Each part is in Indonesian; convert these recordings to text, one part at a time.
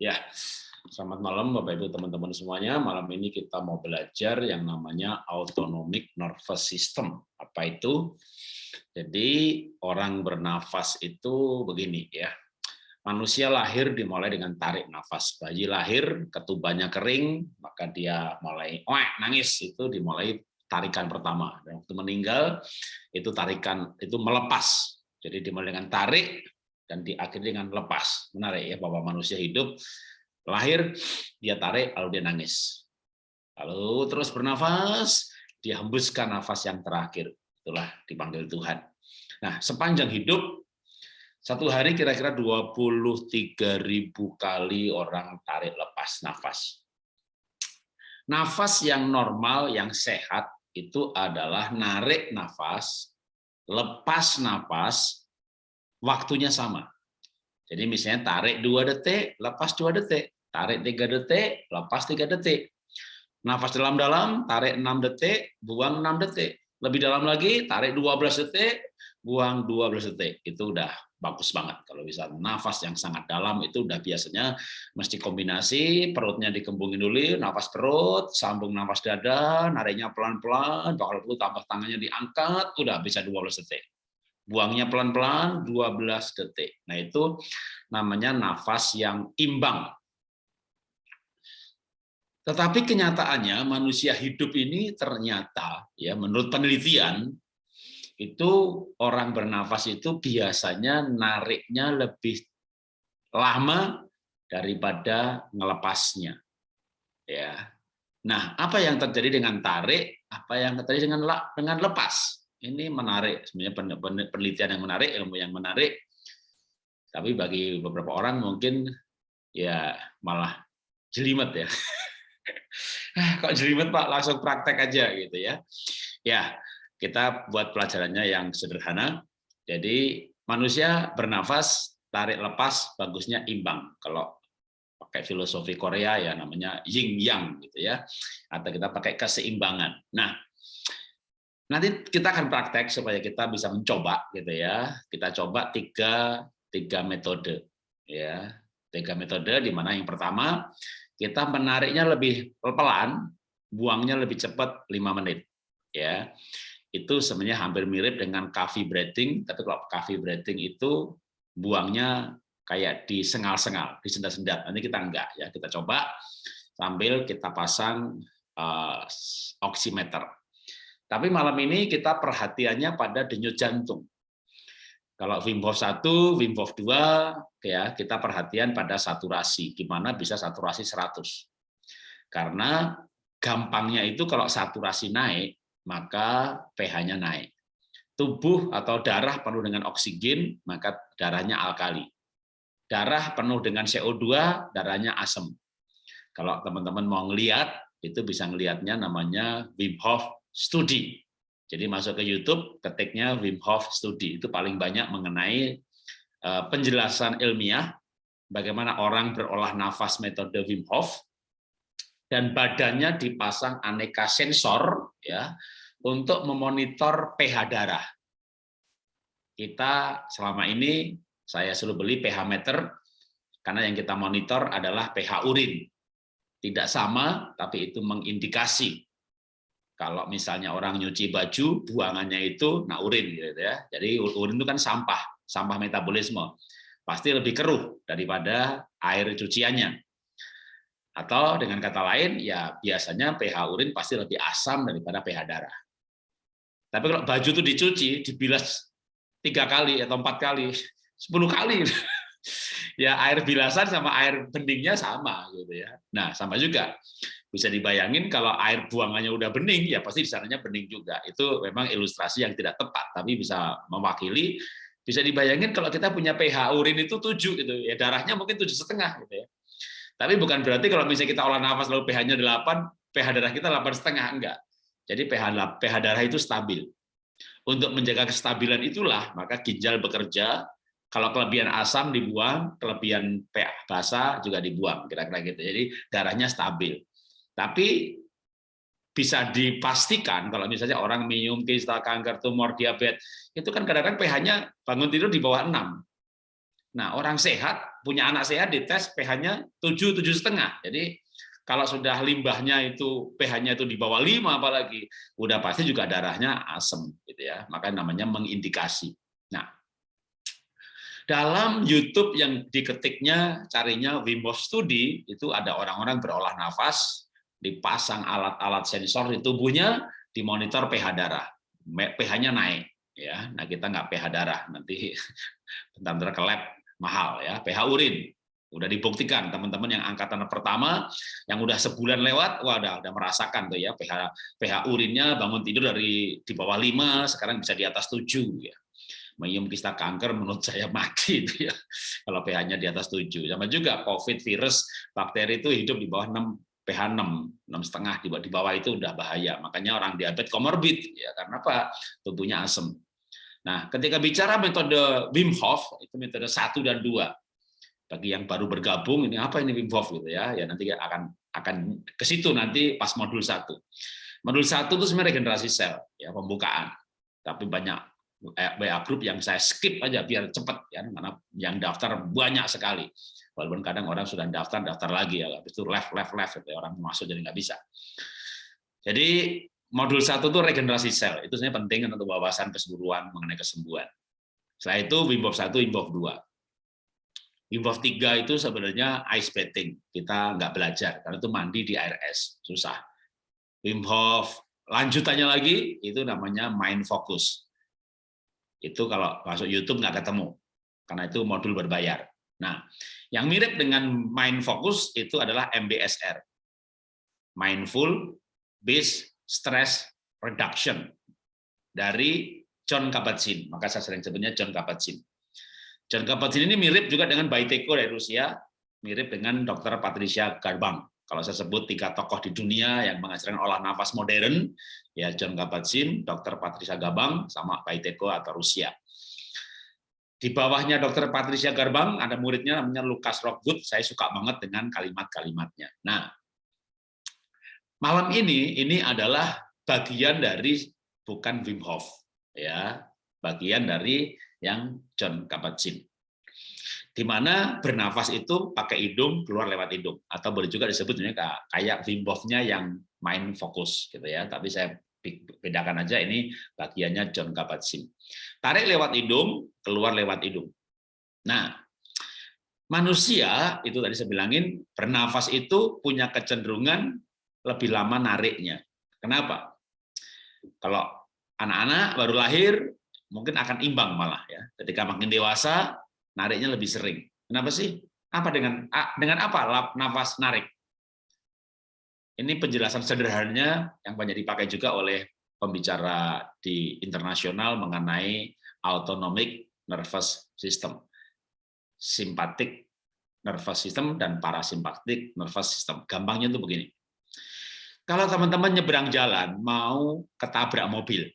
Ya, selamat malam Bapak Ibu teman-teman semuanya. Malam ini kita mau belajar yang namanya autonomic nervous system. Apa itu? Jadi orang bernafas itu begini ya. Manusia lahir dimulai dengan tarik nafas. Bayi lahir, ketubannya kering, maka dia mulai oh, nangis. Itu dimulai tarikan pertama. Dan waktu meninggal itu tarikan itu melepas. Jadi dimulai dengan tarik, dan diakhiri dengan lepas. Menarik ya, bahwa manusia hidup lahir, dia tarik, lalu dia nangis. Lalu terus bernafas, dia hembuskan nafas yang terakhir. Itulah dipanggil Tuhan. Nah, sepanjang hidup, satu hari kira-kira 23.000 kali orang tarik lepas nafas. Nafas yang normal, yang sehat, itu adalah narik nafas, lepas nafas, waktunya sama. Jadi misalnya tarik dua detik, lepas dua detik, tarik tiga detik, lepas tiga detik. Nafas dalam-dalam, tarik enam detik, buang enam detik. Lebih dalam lagi, tarik 12 detik, buang 12 detik. Itu udah bagus banget. Kalau bisa nafas yang sangat dalam itu udah biasanya mesti kombinasi, perutnya dikembungin dulu, nafas perut, sambung nafas dada, nariknya pelan-pelan, kalau perlu tambah tangannya diangkat, udah bisa 12 detik. Buangnya pelan-pelan 12 detik. Nah, itu namanya nafas yang imbang. Tetapi kenyataannya manusia hidup ini ternyata ya menurut penelitian itu orang bernafas itu biasanya nariknya lebih lama daripada ngelepasnya. Ya. Nah, apa yang terjadi dengan tarik, apa yang terjadi dengan dengan lepas? Ini menarik, sebenarnya penelitian yang menarik, ilmu yang menarik. Tapi bagi beberapa orang mungkin ya malah jelimet ya. Kok jelimet Pak, langsung praktek aja gitu ya. Ya, kita buat pelajarannya yang sederhana. Jadi manusia bernafas, tarik lepas, bagusnya imbang. Kalau pakai filosofi Korea ya namanya yin yang gitu ya. Atau kita pakai keseimbangan. Nah, Nanti kita akan praktek supaya kita bisa mencoba gitu ya. Kita coba tiga tiga metode ya. Tiga metode di mana yang pertama kita menariknya lebih pelan, buangnya lebih cepat 5 menit ya. Itu sebenarnya hampir mirip dengan coffee breathing, tapi kalau coffee breathing itu buangnya kayak disengal-sengal, disendat-sendat. Nanti kita enggak ya, kita coba sambil kita pasang uh, oximeter tapi malam ini kita perhatiannya pada denyut jantung. Kalau Wim Hof 1, Wim Hof 2, ya, kita perhatian pada saturasi, gimana bisa saturasi 100. Karena gampangnya itu kalau saturasi naik, maka pH-nya naik. Tubuh atau darah penuh dengan oksigen, maka darahnya alkali. Darah penuh dengan CO2, darahnya asam. Kalau teman-teman mau ngelihat, itu bisa ngelihatnya namanya Wim Hof studi. Jadi masuk ke YouTube, ketiknya Wim Hof studi. Itu paling banyak mengenai eh, penjelasan ilmiah bagaimana orang berolah nafas metode Wim Hof dan badannya dipasang aneka sensor ya untuk memonitor pH darah. Kita selama ini saya selalu beli pH meter karena yang kita monitor adalah pH urin. Tidak sama, tapi itu mengindikasi kalau misalnya orang nyuci baju, buangannya itu nah urin gitu ya. Jadi urin itu kan sampah, sampah metabolisme. Pasti lebih keruh daripada air cuciannya. Atau dengan kata lain, ya biasanya pH urin pasti lebih asam daripada pH darah. Tapi kalau baju itu dicuci, dibilas tiga kali atau empat kali, sepuluh kali, ya air bilasan sama air beningnya sama gitu ya. Nah sama juga bisa dibayangin kalau air buangannya udah bening, ya pasti di sananya bening juga. Itu memang ilustrasi yang tidak tepat, tapi bisa mewakili. Bisa dibayangin kalau kita punya pH urin itu 7 gitu, ya darahnya mungkin tujuh setengah gitu ya. Tapi bukan berarti kalau misalnya kita olah nafas lalu pH-nya 8, pH darah kita delapan setengah enggak. Jadi pH pH darah itu stabil. Untuk menjaga kestabilan itulah maka ginjal bekerja. Kalau kelebihan asam dibuang, kelebihan pH basah juga dibuang, kira-kira gitu. Jadi darahnya stabil. Tapi bisa dipastikan kalau misalnya orang minum kista, kanker, tumor, diabetes, itu kan kadang-kadang pH-nya bangun tidur di bawah 6. Nah, orang sehat punya anak sehat dites pH-nya 7 tujuh setengah. Jadi kalau sudah limbahnya itu pH-nya itu di bawah 5 apalagi, udah pasti juga darahnya asam gitu ya. Maka namanya mengindikasi. Nah, dalam YouTube yang diketiknya carinya Wim Hof Study itu ada orang-orang berolah nafas, dipasang alat-alat sensor di tubuhnya, dimonitor pH darah. pH-nya naik ya. Nah, kita nggak pH darah, nanti bentar-bentar ke lab mahal ya, pH urin. Udah dibuktikan teman-teman yang angkatan pertama yang udah sebulan lewat, wah udah, udah merasakan tuh ya pH pH urinnya bangun tidur dari di bawah 5 sekarang bisa di atas 7 ya. Menyium kista kanker menurut saya mati itu ya. Kalau pH-nya di atas 7. Sama juga COVID virus bakteri itu hidup di bawah 6 pH 6, 6 setengah di bawah itu udah bahaya. Makanya orang diabetes komorbid ya karena apa? Tubuhnya asam. Nah, ketika bicara metode Wim Hof, itu metode satu dan dua. Bagi yang baru bergabung, ini apa ini Wim Hof gitu ya? Ya nanti akan akan ke situ nanti pas modul satu. Modul satu itu sebenarnya regenerasi sel, ya pembukaan. Tapi banyak WA group yang saya skip aja biar cepat ya karena yang daftar banyak sekali walaupun kadang orang sudah daftar daftar lagi ya habis itu left left left gitu, orang masuk jadi nggak bisa jadi modul satu itu regenerasi sel. Itu sebenarnya penting untuk wawasan keseluruhan mengenai kesembuhan. Setelah itu Wim Hof 1, Wim Hof 2. Wim Hof 3 itu sebenarnya ice bathing. Kita nggak belajar, karena itu mandi di air es. Susah. Wim lanjutannya lagi, itu namanya mind focus. Itu kalau masuk YouTube nggak ketemu, karena itu modul berbayar. Nah, yang mirip dengan mind focus itu adalah MBSR. Mindful Based stress reduction dari John Kabat-Zinn. Maka saya sering sebutnya John Kabat-Zinn. John Kabat-Zinn ini mirip juga dengan Baiteko dari Rusia, mirip dengan Dr. Patricia Garbang. Kalau saya sebut tiga tokoh di dunia yang mengajarkan olah nafas modern, ya John Kabat-Zinn, Dr. Patricia Garbang, sama Baiteko atau Rusia. Di bawahnya Dr. Patricia Garbang ada muridnya namanya Lucas Rockwood. Saya suka banget dengan kalimat-kalimatnya. Nah, malam ini ini adalah bagian dari bukan Wim Hof ya bagian dari yang John Kabat-Zinn di mana bernafas itu pakai hidung keluar lewat hidung atau boleh juga disebut kayak Wim Hof-nya yang main fokus gitu ya tapi saya bedakan aja ini bagiannya John Kabat-Zinn tarik lewat hidung keluar lewat hidung nah manusia itu tadi saya bilangin bernafas itu punya kecenderungan lebih lama nariknya. Kenapa? Kalau anak-anak baru lahir, mungkin akan imbang malah ya. Ketika makin dewasa, nariknya lebih sering. Kenapa sih? Apa dengan dengan apa nafas narik? Ini penjelasan sederhananya yang banyak dipakai juga oleh pembicara di internasional mengenai autonomic nervous system. Simpatik nervous system dan parasimpatik nervous system. Gampangnya itu begini kalau teman-teman nyebrang jalan, mau ketabrak mobil,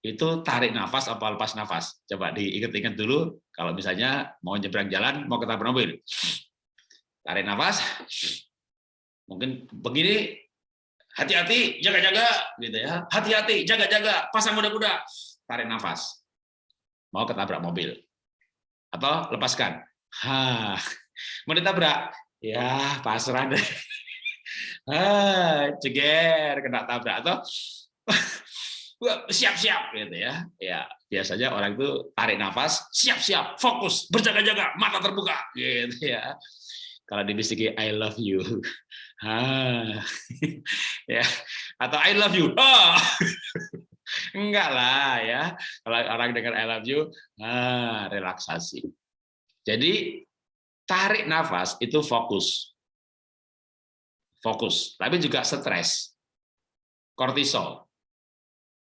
itu tarik nafas apa lepas nafas? Coba diingat-ingat dulu, kalau misalnya mau nyebrang jalan, mau ketabrak mobil. Tarik nafas, mungkin begini, hati-hati, jaga-jaga, gitu ya. Hati-hati, jaga-jaga, pasang muda-muda, tarik nafas. Mau ketabrak mobil. Atau lepaskan. Ha, mau ditabrak, ya pasrah deh ah, ceger kena tabrak atau siap-siap gitu ya. Ya, biasanya orang itu tarik nafas, siap-siap, fokus, berjaga-jaga, mata terbuka gitu ya. Kalau dibisiki I love you. Ah. ya. Atau I love you. Oh. Enggak lah ya. Kalau orang dengar I love you, ah, relaksasi. Jadi tarik nafas itu fokus fokus, tapi juga stres, kortisol,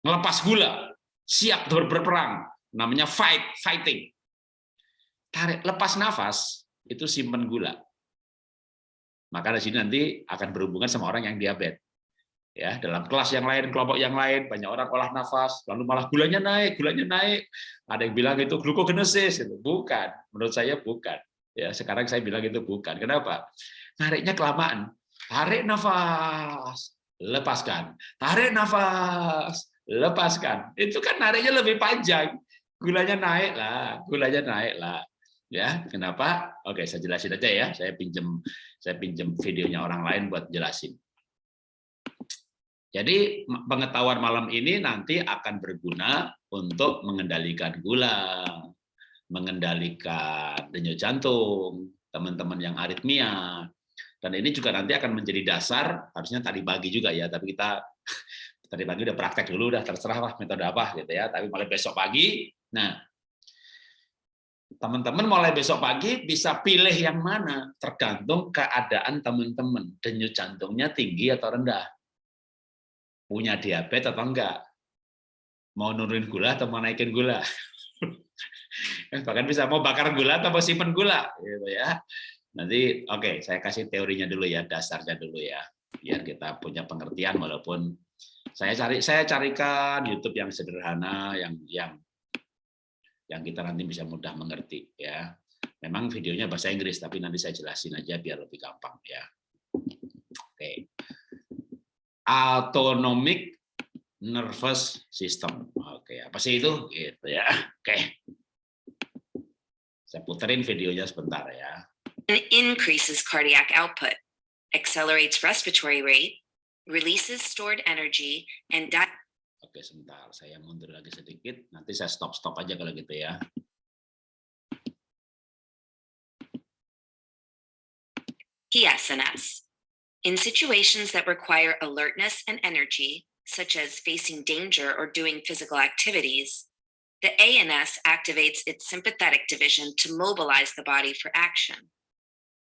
melepas gula, siap berperang, namanya fight, fighting. Tarik, lepas nafas, itu simpen gula. Maka di sini nanti akan berhubungan sama orang yang diabetes. Ya, dalam kelas yang lain, kelompok yang lain, banyak orang olah nafas, lalu malah gulanya naik, gulanya naik. Ada yang bilang itu glukogenesis, itu bukan. Menurut saya bukan. Ya, sekarang saya bilang itu bukan. Kenapa? Nariknya kelamaan. Tarik nafas, lepaskan. Tarik nafas, lepaskan. Itu kan nariknya lebih panjang. Gulanya naik lah, gulanya naik lah. Ya, kenapa? Oke, saya jelasin aja ya. Saya pinjam saya pinjam videonya orang lain buat jelasin. Jadi pengetahuan malam ini nanti akan berguna untuk mengendalikan gula, mengendalikan denyut jantung, teman-teman yang aritmia. Dan ini juga nanti akan menjadi dasar, harusnya tadi pagi juga ya, tapi kita tadi pagi udah praktek dulu, udah terserah lah metode apa gitu ya. Tapi mulai besok pagi, nah teman-teman mulai besok pagi bisa pilih yang mana, tergantung keadaan teman-teman. Denyut jantungnya tinggi atau rendah. Punya diabetes atau enggak. Mau nurunin gula atau mau naikin gula. Bahkan bisa mau bakar gula atau mau simpen gula. gitu ya. Nanti oke, okay, saya kasih teorinya dulu ya, dasarnya dulu ya. Biar kita punya pengertian walaupun saya cari saya carikan YouTube yang sederhana yang yang yang kita nanti bisa mudah mengerti ya. Memang videonya bahasa Inggris tapi nanti saya jelasin aja biar lebih gampang ya. Oke. Autonomic nervous system. Oke, apa sih itu? Gitu ya. Oke. Saya puterin videonya sebentar ya. increases cardiac output, accelerates respiratory rate, releases stored energy, and Oke, sebentar. Saya mundur lagi sedikit. Nanti saya stop-stop aja kalau gitu ya. In situations that require alertness and energy, such as facing danger or doing physical activities, the ANS activates its sympathetic division to mobilize the body for action.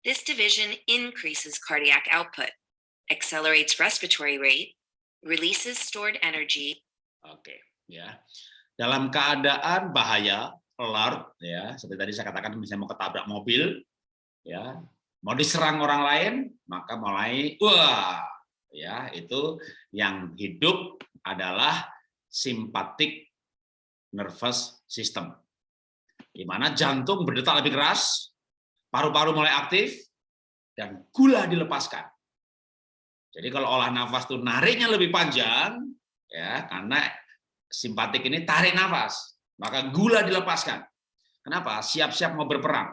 This division increases cardiac output, accelerates respiratory rate, releases stored energy. Oke, ya. Dalam keadaan bahaya, alert, ya, seperti tadi saya katakan misalnya mau ketabrak mobil, ya, mau diserang orang lain, maka mulai wah, ya, itu yang hidup adalah simpatik nervous system. Di mana jantung berdetak lebih keras, paru-paru mulai aktif, dan gula dilepaskan. Jadi kalau olah nafas itu nariknya lebih panjang, ya karena simpatik ini tarik nafas, maka gula dilepaskan. Kenapa? Siap-siap mau berperang.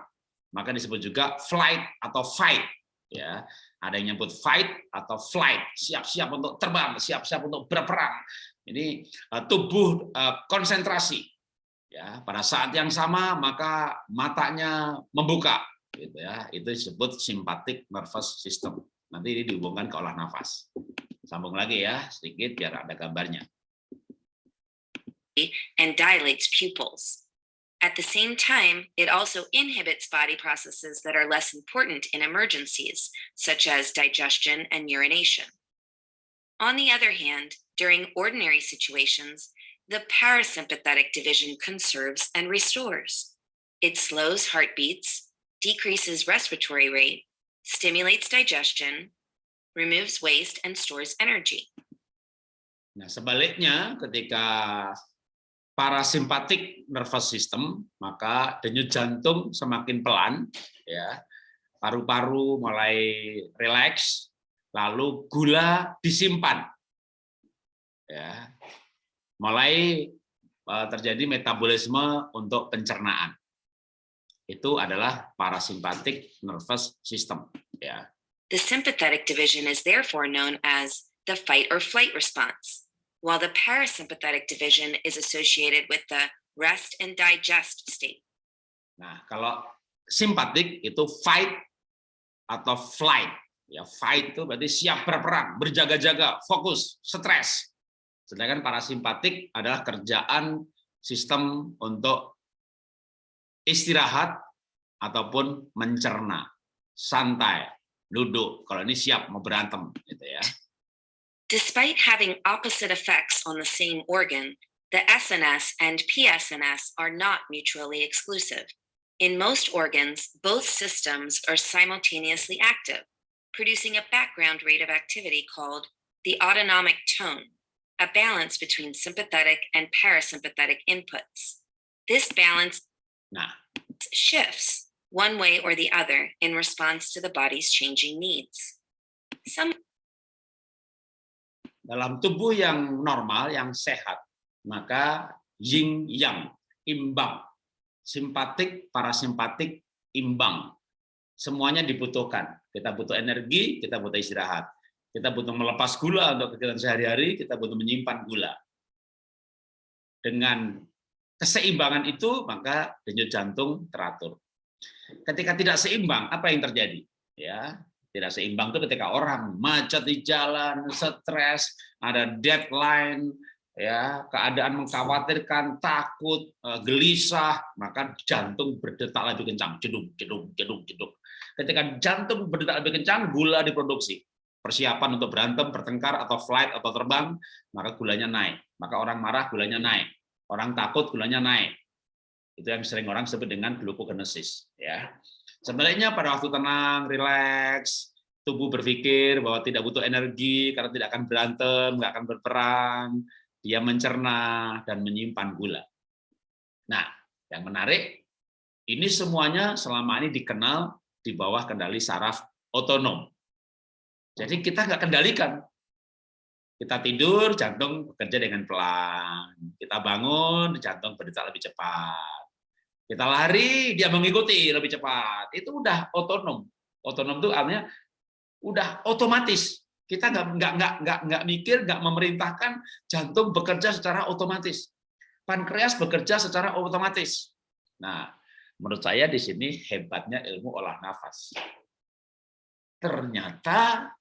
Maka disebut juga flight atau fight. Ya, ada yang nyebut fight atau flight, siap-siap untuk terbang, siap-siap untuk berperang. Ini eh, tubuh eh, konsentrasi. Ya, pada saat yang sama maka matanya membuka, gitu ya. Itu disebut sympathetic nervous system. Nanti ini dihubungkan ke olah nafas. Sambung lagi ya, sedikit biar ada gambarnya. And dilates pupils. At the same time, it also inhibits body processes that are less important in emergencies, such as digestion and urination. On the other hand, during ordinary situations, the parasympathetic division conserves and restores. It slows heartbeats, decreases respiratory rate, stimulates digestion, removes waste, and stores energy. Nah, sebaliknya ketika parasimpatik nervous system, maka denyut jantung semakin pelan, ya, paru-paru mulai rileks, lalu gula disimpan ya. Mulai eh, terjadi metabolisme untuk pencernaan itu adalah parasimpatik nervous system ya. The sympathetic division is therefore known as the fight or flight response while the parasympathetic division is associated with the rest and digest state. Nah kalau simpatik itu fight atau flight ya fight itu berarti siap berperang berjaga-jaga fokus stres. Sedangkan parasimpatik adalah kerjaan sistem untuk istirahat ataupun mencerna, santai, duduk. Kalau ini siap mau berantem, gitu ya. Despite having opposite effects on the same organ, the SNS and PSNS are not mutually exclusive. In most organs, both systems are simultaneously active, producing a background rate of activity called the autonomic tone. a balance between sympathetic and parasympathetic inputs. This balance nah. shifts one way or the other in response to the body's changing needs. Some Dalam tubuh yang normal, yang sehat, maka yin yang, imbang. simpatik, parasimpatik imbang. Semuanya dibutuhkan. Kita butuh energi, kita butuh istirahat. Kita butuh melepas gula untuk kegiatan sehari-hari, kita butuh menyimpan gula. Dengan keseimbangan itu, maka denyut jantung teratur. Ketika tidak seimbang, apa yang terjadi? Ya, tidak seimbang itu ketika orang macet di jalan, stres, ada deadline, ya keadaan mengkhawatirkan, takut, eh, gelisah, maka jantung berdetak lebih kencang, jeduk, jeduk, jeduk, jeduk. Ketika jantung berdetak lebih kencang, gula diproduksi. Persiapan untuk berantem, bertengkar, atau flight, atau terbang, maka gulanya naik. Maka orang marah, gulanya naik. Orang takut, gulanya naik. Itu yang sering orang sebut dengan glucogenesis. Ya. Sebenarnya pada waktu tenang, rileks, tubuh berpikir bahwa tidak butuh energi karena tidak akan berantem, nggak akan berperang, dia mencerna dan menyimpan gula. Nah, yang menarik, ini semuanya selama ini dikenal di bawah kendali saraf otonom. Jadi kita nggak kendalikan. Kita tidur, jantung bekerja dengan pelan. Kita bangun, jantung berdetak lebih cepat. Kita lari, dia mengikuti lebih cepat. Itu udah otonom. Otonom itu artinya udah otomatis. Kita nggak nggak nggak nggak nggak mikir, nggak memerintahkan jantung bekerja secara otomatis. Pankreas bekerja secara otomatis. Nah, menurut saya di sini hebatnya ilmu olah nafas. Ternyata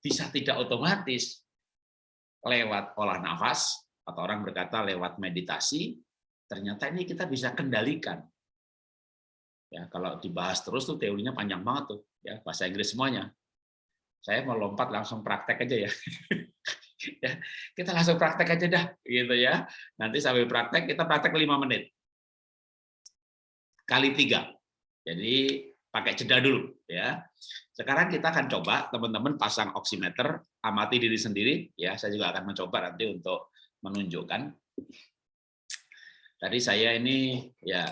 bisa tidak otomatis lewat olah nafas atau orang berkata lewat meditasi. Ternyata ini kita bisa kendalikan. Ya, kalau dibahas terus tuh teorinya panjang banget tuh, ya bahasa Inggris semuanya saya mau lompat langsung praktek aja ya. ya kita langsung praktek aja dah gitu ya nanti sambil praktek kita praktek lima menit kali tiga jadi pakai jeda dulu ya. Sekarang kita akan coba teman-teman pasang oximeter amati diri sendiri ya. Saya juga akan mencoba nanti untuk menunjukkan. Tadi saya ini ya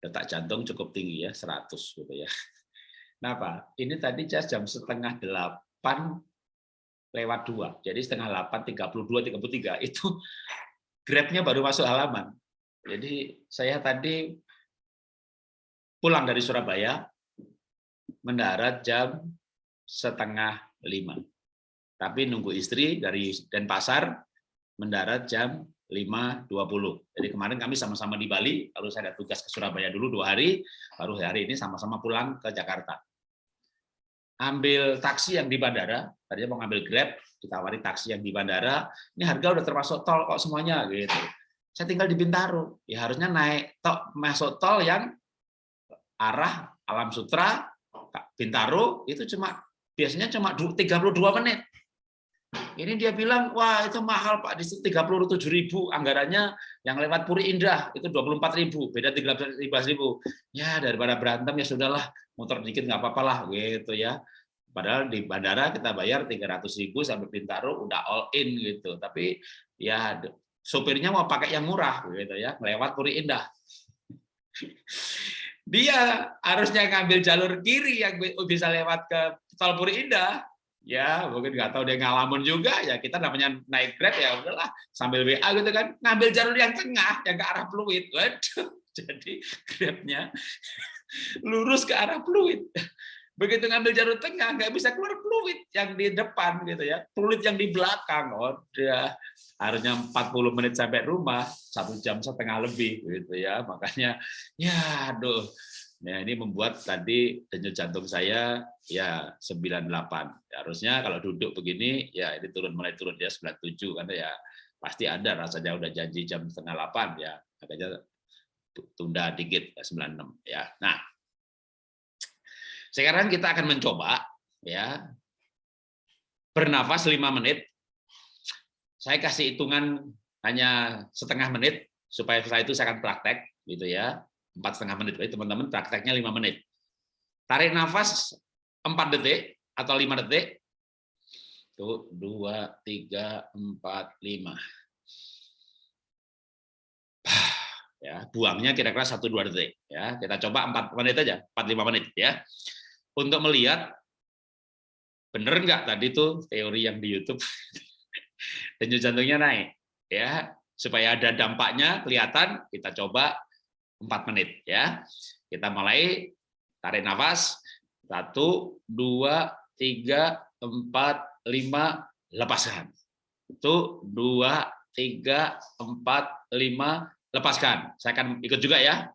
detak jantung cukup tinggi ya 100 gitu ya. Kenapa? Ini tadi jam setengah delapan lewat dua, jadi setengah delapan tiga puluh dua tiga puluh tiga. Itu grabnya baru masuk halaman. Jadi saya tadi pulang dari Surabaya mendarat jam setengah lima, tapi nunggu istri dari Denpasar mendarat jam 5.20. Jadi kemarin kami sama-sama di Bali, lalu saya ada tugas ke Surabaya dulu dua hari, baru hari ini sama-sama pulang ke Jakarta ambil taksi yang di bandara, tadinya mau ngambil Grab, ditawari taksi yang di bandara, ini harga udah termasuk tol kok semuanya gitu. Saya tinggal di Bintaro, ya harusnya naik tol masuk tol yang arah Alam Sutra Bintaro itu cuma biasanya cuma 32 menit. Ini dia bilang, wah itu mahal Pak, di situ 37 ribu, anggarannya yang lewat Puri Indah itu 24 ribu, beda 13 ribu. Ya daripada berantem ya sudahlah, motor dikit nggak apa-apa lah gitu ya. Padahal di bandara kita bayar 300 ribu sampai Bintaro udah all in gitu. Tapi ya sopirnya mau pakai yang murah gitu ya, lewat Puri Indah. Dia harusnya ngambil jalur kiri yang bisa lewat ke tol Puri Indah, ya mungkin nggak tahu dia ngalamun juga. Ya kita namanya naik grab ya udahlah sambil WA gitu kan. Ngambil jalur yang tengah yang ke arah fluid waduh jadi grabnya lurus ke arah fluid begitu ngambil jalur tengah nggak bisa keluar fluid yang di depan gitu ya. Fluid yang di belakang oh dia harusnya 40 menit sampai rumah satu jam setengah lebih gitu ya. Makanya ya aduh. Nah, ini membuat tadi denyut jantung saya ya 98. Ya, harusnya kalau duduk begini ya ini turun mulai turun dia 97 karena ya. Pasti ada rasanya udah janji jam setengah 8 ya. Agaknya tunda dikit ya 96 ya. Nah, sekarang kita akan mencoba ya bernafas 5 menit. Saya kasih hitungan hanya setengah menit supaya setelah itu saya akan praktek gitu ya empat setengah menit. Jadi teman-teman prakteknya lima menit. Tarik nafas empat detik atau lima detik. Tuh, dua, tiga, empat, lima. Ya, buangnya kira-kira satu dua detik. Ya, kita coba empat menit aja, empat lima menit ya. Untuk melihat bener nggak tadi tuh teori yang di YouTube denyut jantungnya naik ya supaya ada dampaknya kelihatan kita coba 4 menit ya. Kita mulai tarik nafas. 1 2 3 4 5 lepaskan. Itu 2 3 4 5 lepaskan. Saya akan ikut juga ya.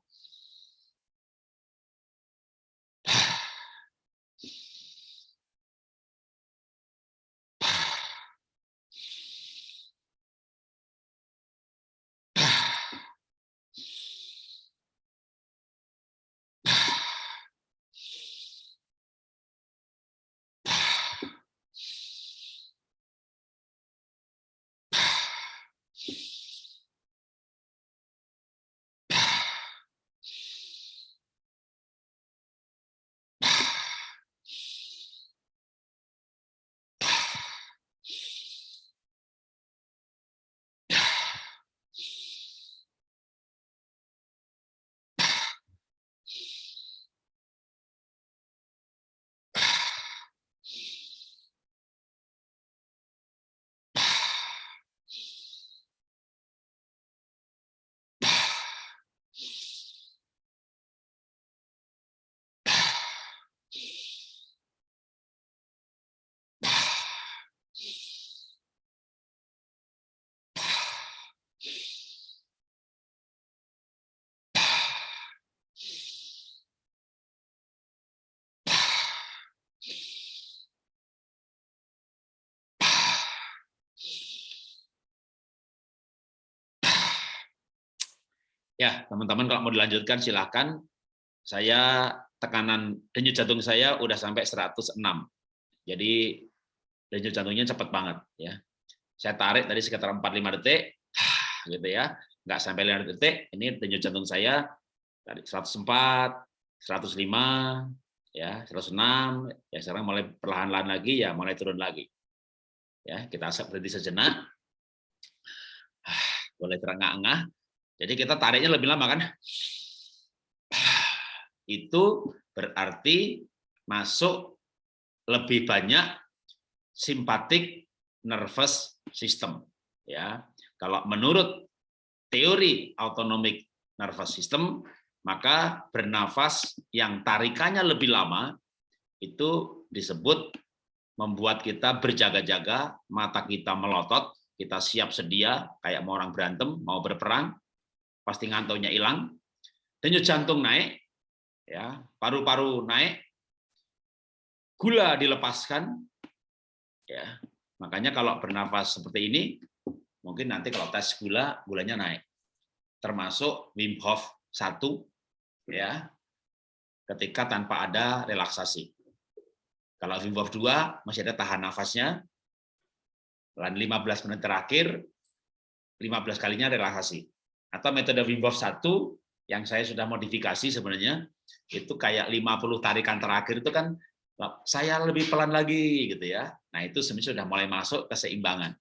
Ya, teman-teman kalau mau dilanjutkan silahkan. Saya tekanan denyut jantung saya udah sampai 106. Jadi denyut jantungnya cepat banget ya. Saya tarik tadi sekitar 4-5 detik gitu ya. Nggak sampai 5 detik, ini denyut jantung saya dari 104, 105, ya 106, ya sekarang mulai perlahan-lahan lagi ya mulai turun lagi. Ya, kita berhenti sejenak. Boleh terengah-engah jadi kita tariknya lebih lama kan? Itu berarti masuk lebih banyak simpatik nervous system. Ya, kalau menurut teori autonomic nervous system, maka bernafas yang tarikannya lebih lama itu disebut membuat kita berjaga-jaga, mata kita melotot, kita siap sedia kayak mau orang berantem, mau berperang, pasti ngantuknya hilang, denyut jantung naik, ya paru-paru naik, gula dilepaskan, ya. Makanya kalau bernafas seperti ini, mungkin nanti kalau tes gula, gulanya naik, termasuk Wim Hof 1, ya ketika tanpa ada relaksasi. Kalau Wim Hof 2 masih ada tahan nafasnya, dan 15 menit terakhir, 15 kalinya relaksasi atau metode Wim Hof 1 yang saya sudah modifikasi sebenarnya itu kayak 50 tarikan terakhir itu kan saya lebih pelan lagi gitu ya. Nah, itu sebenarnya sudah mulai masuk keseimbangan.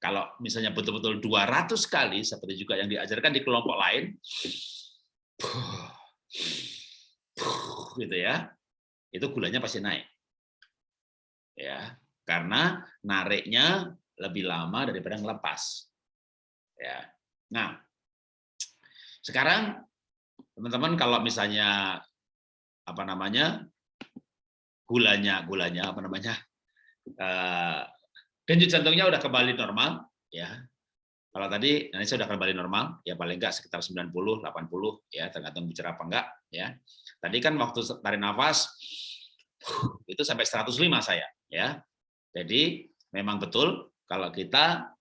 Kalau misalnya betul-betul 200 kali seperti juga yang diajarkan di kelompok lain gitu ya. Itu gulanya pasti naik. Ya, karena nariknya lebih lama daripada ngelepas. Ya. Nah, sekarang teman-teman kalau misalnya apa namanya gulanya gulanya apa namanya uh, denyut jantungnya udah kembali normal ya. Kalau tadi nanti sudah kembali normal ya paling enggak sekitar 90 80 ya tergantung bicara apa enggak ya. Tadi kan waktu tarik nafas itu sampai 105 saya ya. Jadi memang betul kalau kita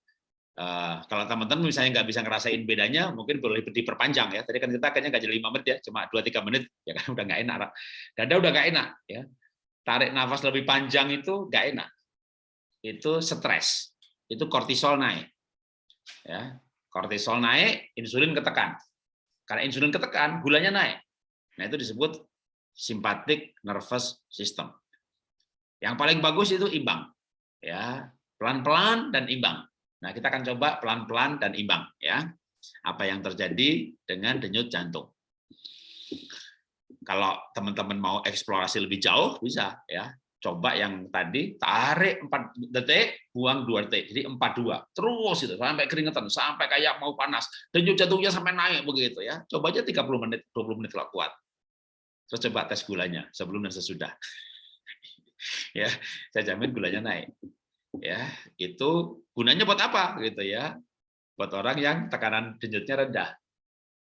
Uh, kalau teman-teman misalnya nggak bisa ngerasain bedanya, mungkin boleh diperpanjang ya. Tadi kan kita kayaknya nggak jadi lima menit ya, cuma dua tiga menit, ya kan udah nggak enak. Dada udah nggak enak ya. Tarik nafas lebih panjang itu nggak enak. Itu stres, itu kortisol naik. Ya, kortisol naik, insulin ketekan. Karena insulin ketekan, gulanya naik. Nah itu disebut simpatik nervous system. Yang paling bagus itu imbang, ya pelan-pelan dan imbang. Nah, kita akan coba pelan-pelan dan imbang ya. Apa yang terjadi dengan denyut jantung. Kalau teman-teman mau eksplorasi lebih jauh bisa ya. coba yang tadi tarik 4 detik, buang 2 detik. Jadi 42. Terus itu sampai keringetan, sampai kayak mau panas. Denyut jantungnya sampai naik begitu ya. Coba aja 30 menit, 20 menit kalau kuat. Terus coba tes gulanya sebelum dan sesudah. ya, saya jamin gulanya naik. Ya, itu gunanya buat apa gitu ya? Buat orang yang tekanan denyutnya rendah.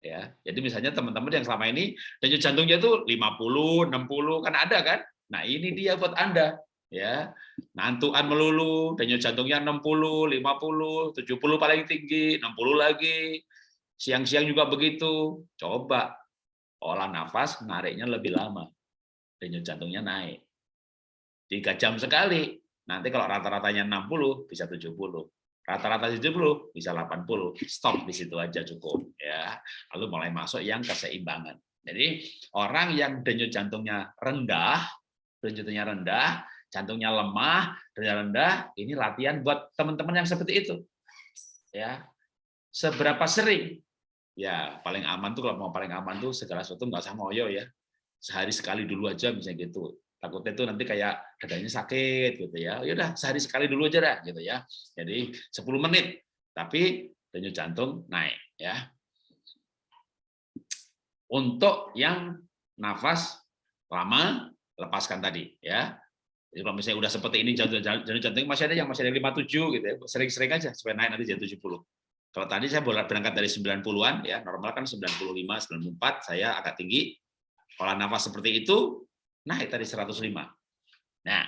Ya, jadi misalnya teman-teman yang selama ini denyut jantungnya itu 50, 60 kan ada kan? Nah, ini dia buat Anda ya. Nantuan melulu, denyut jantungnya 60, 50, 70 paling tinggi, 60 lagi. Siang-siang juga begitu. Coba olah nafas, nariknya lebih lama. Denyut jantungnya naik. Tiga jam sekali. Nanti kalau rata-ratanya 60 bisa 70 rata-rata 70 bisa 80 stop di situ aja cukup ya lalu mulai masuk yang keseimbangan jadi orang yang denyut jantungnya rendah jantungnya rendah, jantungnya lemah, denyut rendah, ini latihan buat teman-teman yang seperti itu. Ya. Seberapa sering? Ya, paling aman tuh kalau mau paling aman tuh segala sesuatu nggak usah ngoyo ya. Sehari sekali dulu aja misalnya gitu. Takutnya itu nanti kayak dadanya sakit gitu ya. Ya udah sehari sekali dulu aja dah gitu ya. Jadi 10 menit tapi denyut jantung naik ya. Untuk yang nafas lama lepaskan tadi ya. Jadi kalau misalnya udah seperti ini jantung jantung masih ada yang masih ada 57 gitu ya. Sering-sering aja supaya naik nanti jadi 70. Kalau tadi saya boleh berangkat dari 90-an ya, normal kan 95, 94, saya agak tinggi. Olah nafas seperti itu naik tadi 105. Nah,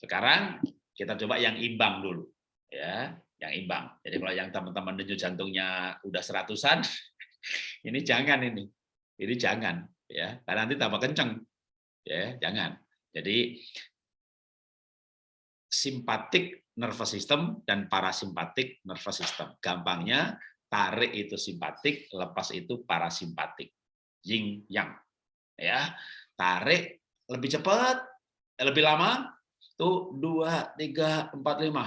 sekarang kita coba yang imbang dulu ya, yang imbang. Jadi kalau yang teman-teman denyut jantungnya udah seratusan, ini jangan ini. Ini jangan ya, karena nanti tambah kenceng ya jangan jadi simpatik nervous system dan parasimpatik nervous system gampangnya tarik itu simpatik lepas itu parasimpatik yin yang ya tarik lebih cepat lebih lama tuh dua tiga empat lima.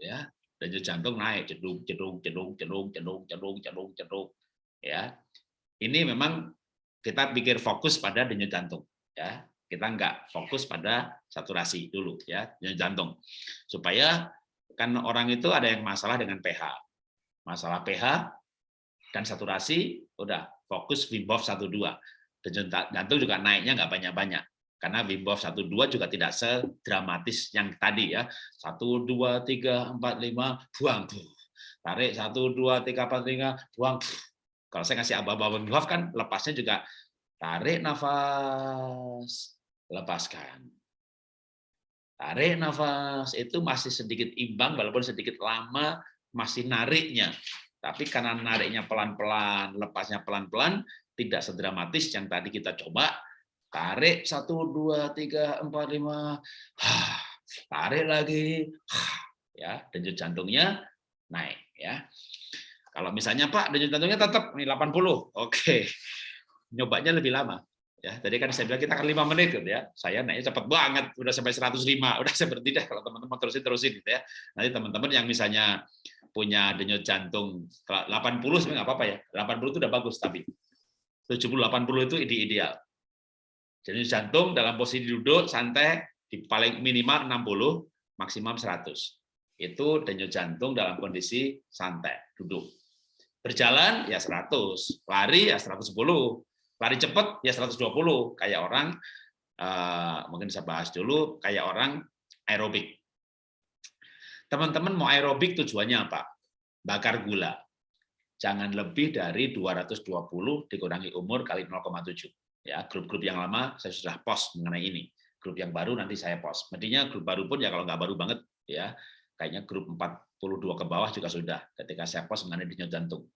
Ya. Denyut jantung naik cedung cedung cedung cedung cedung cedung cedung cedung ya. Ini memang kita pikir fokus pada denyut jantung ya. Kita nggak fokus pada saturasi dulu ya denyut jantung. Supaya kan orang itu ada yang masalah dengan pH masalah pH dan saturasi udah fokus Wim Hof 12 denyut jantung juga naiknya nggak banyak-banyak. Karena Wim Hof 12 juga tidak sedramatis yang tadi ya. 1 2 3 4 5 buang tarik 1 2 3 4 5 buang kalau saya ngasih aba-aba Wim Hof kan lepasnya juga tarik nafas, lepaskan. Tarik nafas, itu masih sedikit imbang walaupun sedikit lama masih nariknya. Tapi karena nariknya pelan-pelan, lepasnya pelan-pelan, tidak sedramatis yang tadi kita coba. Tarik satu dua tiga empat lima, tarik lagi, ya denyut jantungnya naik ya. Kalau misalnya Pak denyut jantungnya tetap nih 80, oke. Nyobanya lebih lama. Ya, tadi kan saya bilang kita akan lima menit gitu ya. Saya naiknya cepat banget, udah sampai 105. Udah seperti deh kalau teman-teman terusin terusin gitu ya. Nanti teman-teman yang misalnya punya denyut jantung 80 sebenarnya nggak apa-apa ya. 80 itu udah bagus tapi 70 80 itu ide ideal. Denyut jantung dalam posisi duduk santai di paling minimal 60, maksimum 100. Itu denyut jantung dalam kondisi santai, duduk. Berjalan ya 100, lari ya 110, lari cepat ya 120, kayak orang uh, mungkin saya bahas dulu kayak orang aerobik. Teman-teman mau aerobik tujuannya apa? Bakar gula. Jangan lebih dari 220 dikurangi umur kali 0,7. Ya, grup-grup yang lama saya sudah post mengenai ini. Grup yang baru nanti saya post. Mestinya grup baru pun ya kalau nggak baru banget ya, kayaknya grup 4 42 ke bawah juga sudah ketika saya post mengenai denyut jantung.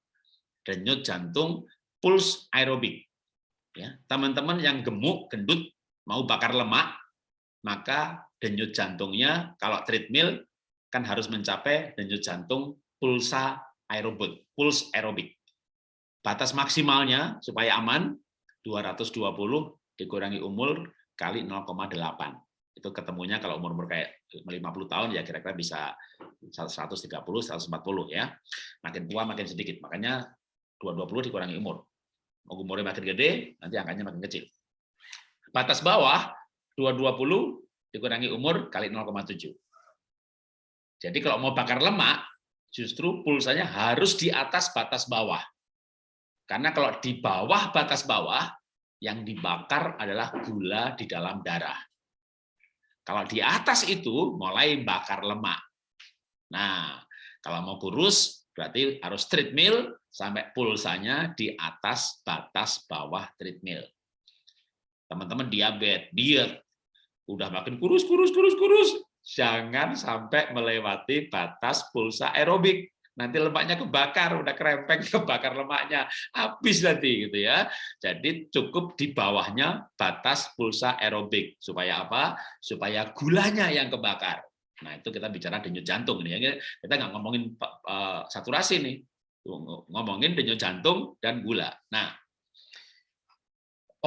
Denyut jantung puls aerobik. Ya, teman-teman yang gemuk, gendut, mau bakar lemak, maka denyut jantungnya kalau treadmill kan harus mencapai denyut jantung pulsa aerobik, puls aerobik. Batas maksimalnya supaya aman 220 dikurangi umur kali 0,8 itu ketemunya kalau umur-umur kayak 50 tahun ya kira-kira bisa 130 140 ya. Makin tua makin sedikit makanya 220 dikurangi umur umurnya makin gede, nanti angkanya makin kecil. Batas bawah 220 dikurangi umur kali 0,7. Jadi kalau mau bakar lemak, justru pulsanya harus di atas batas bawah. Karena kalau di bawah batas bawah, yang dibakar adalah gula di dalam darah. Kalau di atas itu, mulai bakar lemak. Nah, kalau mau kurus, berarti harus treadmill sampai pulsanya di atas batas bawah treadmill. Teman-teman diabetes, diet, udah makin kurus, kurus, kurus, kurus. Jangan sampai melewati batas pulsa aerobik. Nanti lemaknya kebakar, udah kerempeng, kebakar lemaknya. Habis nanti gitu ya. Jadi cukup di bawahnya batas pulsa aerobik. Supaya apa? Supaya gulanya yang kebakar. Nah itu kita bicara denyut jantung. ya. Kita nggak ngomongin saturasi nih. Ngomongin denyut jantung dan gula. Nah,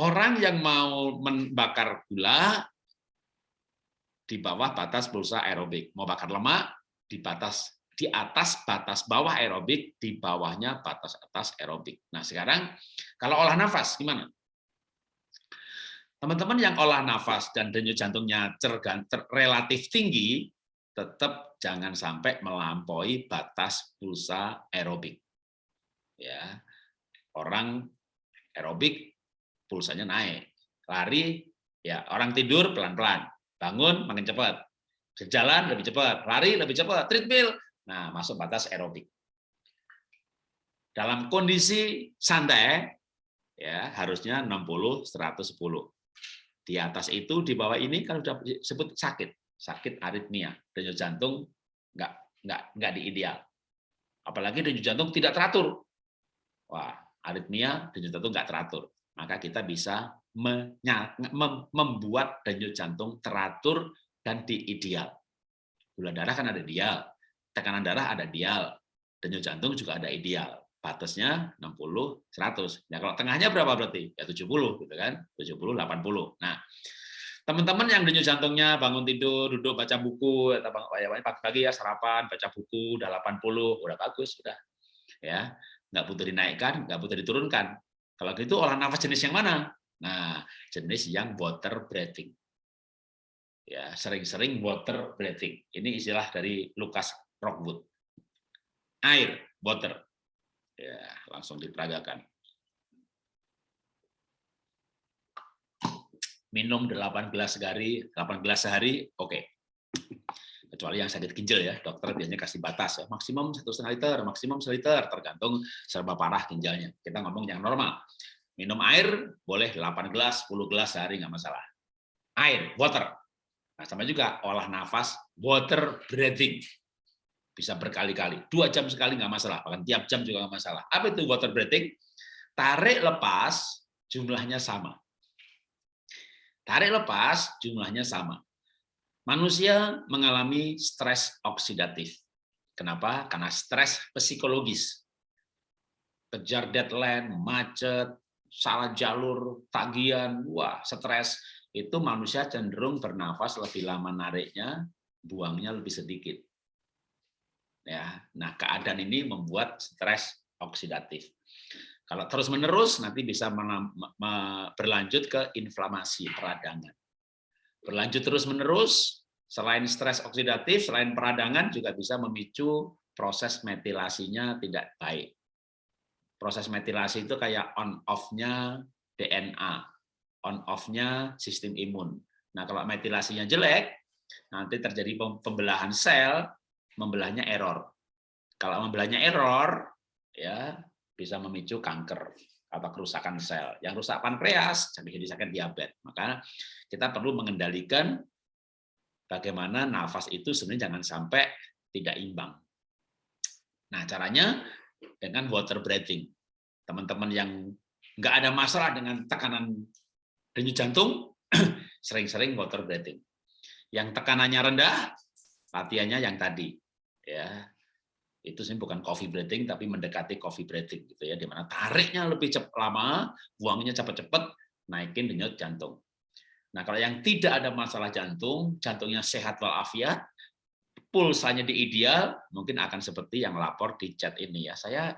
orang yang mau membakar gula di bawah batas pulsa aerobik. Mau bakar lemak di batas di atas batas bawah aerobik, di bawahnya batas atas aerobik. Nah, sekarang kalau olah nafas gimana? Teman-teman yang olah nafas dan denyut jantungnya cergan, relatif tinggi, tetap jangan sampai melampaui batas pulsa aerobik. Ya. Orang aerobik pulsanya naik. Lari ya orang tidur pelan-pelan bangun makin cepat, berjalan lebih cepat, lari lebih cepat, treadmill, nah masuk batas aerobik. Dalam kondisi santai, ya harusnya 60 110. Di atas itu, di bawah ini kan sudah disebut sakit, sakit aritmia, denyut jantung nggak nggak nggak di ideal. Apalagi denyut jantung tidak teratur. Wah, aritmia denyut jantung nggak teratur. Maka kita bisa membuat denyut jantung teratur dan diideal. Gula darah kan ada dial, tekanan darah ada dial, denyut jantung juga ada ideal. Batasnya 60 100. Ya kalau tengahnya berapa berarti? Ya 70 gitu kan. 70 80. Nah, teman-teman yang denyut jantungnya bangun tidur, duduk baca buku atau pagi-pagi ya sarapan, baca buku udah 80, udah bagus sudah. Ya, nggak butuh dinaikkan, nggak butuh diturunkan. Kalau gitu olah nafas jenis yang mana? Nah, jenis yang water breathing. Ya, sering-sering water breathing. Ini istilah dari Lucas Rockwood. Air, water. Ya, langsung diperagakan. Minum 8 gelas sehari, 8 gelas sehari, oke. Okay. Kecuali yang sakit ginjal ya, dokter biasanya kasih batas ya, maksimum satu liter, maksimum seliter, tergantung serba parah ginjalnya. Kita ngomong yang normal. Minum air boleh 8 gelas, 10 gelas sehari nggak masalah. Air, water. Nah, sama juga olah nafas, water breathing. Bisa berkali-kali. Dua jam sekali nggak masalah, bahkan tiap jam juga nggak masalah. Apa itu water breathing? Tarik lepas, jumlahnya sama. Tarik lepas, jumlahnya sama. Manusia mengalami stres oksidatif. Kenapa? Karena stres psikologis. Kejar deadline, macet, salah jalur, tagihan, wah stres, itu manusia cenderung bernafas lebih lama nariknya, buangnya lebih sedikit. Ya, nah keadaan ini membuat stres oksidatif. Kalau terus menerus nanti bisa berlanjut ke inflamasi peradangan. Berlanjut terus menerus, selain stres oksidatif, selain peradangan juga bisa memicu proses metilasinya tidak baik proses metilasi itu kayak on off-nya DNA, on off-nya sistem imun. Nah, kalau metilasinya jelek, nanti terjadi pembelahan sel, membelahnya error. Kalau membelahnya error, ya bisa memicu kanker atau kerusakan sel. Yang rusak pankreas bisa disakit diabetes. Maka kita perlu mengendalikan bagaimana nafas itu sebenarnya jangan sampai tidak imbang. Nah, caranya dengan water breathing. Teman-teman yang nggak ada masalah dengan tekanan denyut jantung, sering-sering water breathing. Yang tekanannya rendah, latihannya yang tadi. ya Itu sih bukan coffee breathing, tapi mendekati coffee breathing. gitu ya, Di mana tariknya lebih cepat lama, buangnya cepat-cepat, naikin denyut jantung. Nah, kalau yang tidak ada masalah jantung, jantungnya sehat walafiat, pulsanya di ideal, mungkin akan seperti yang lapor di chat ini ya. Saya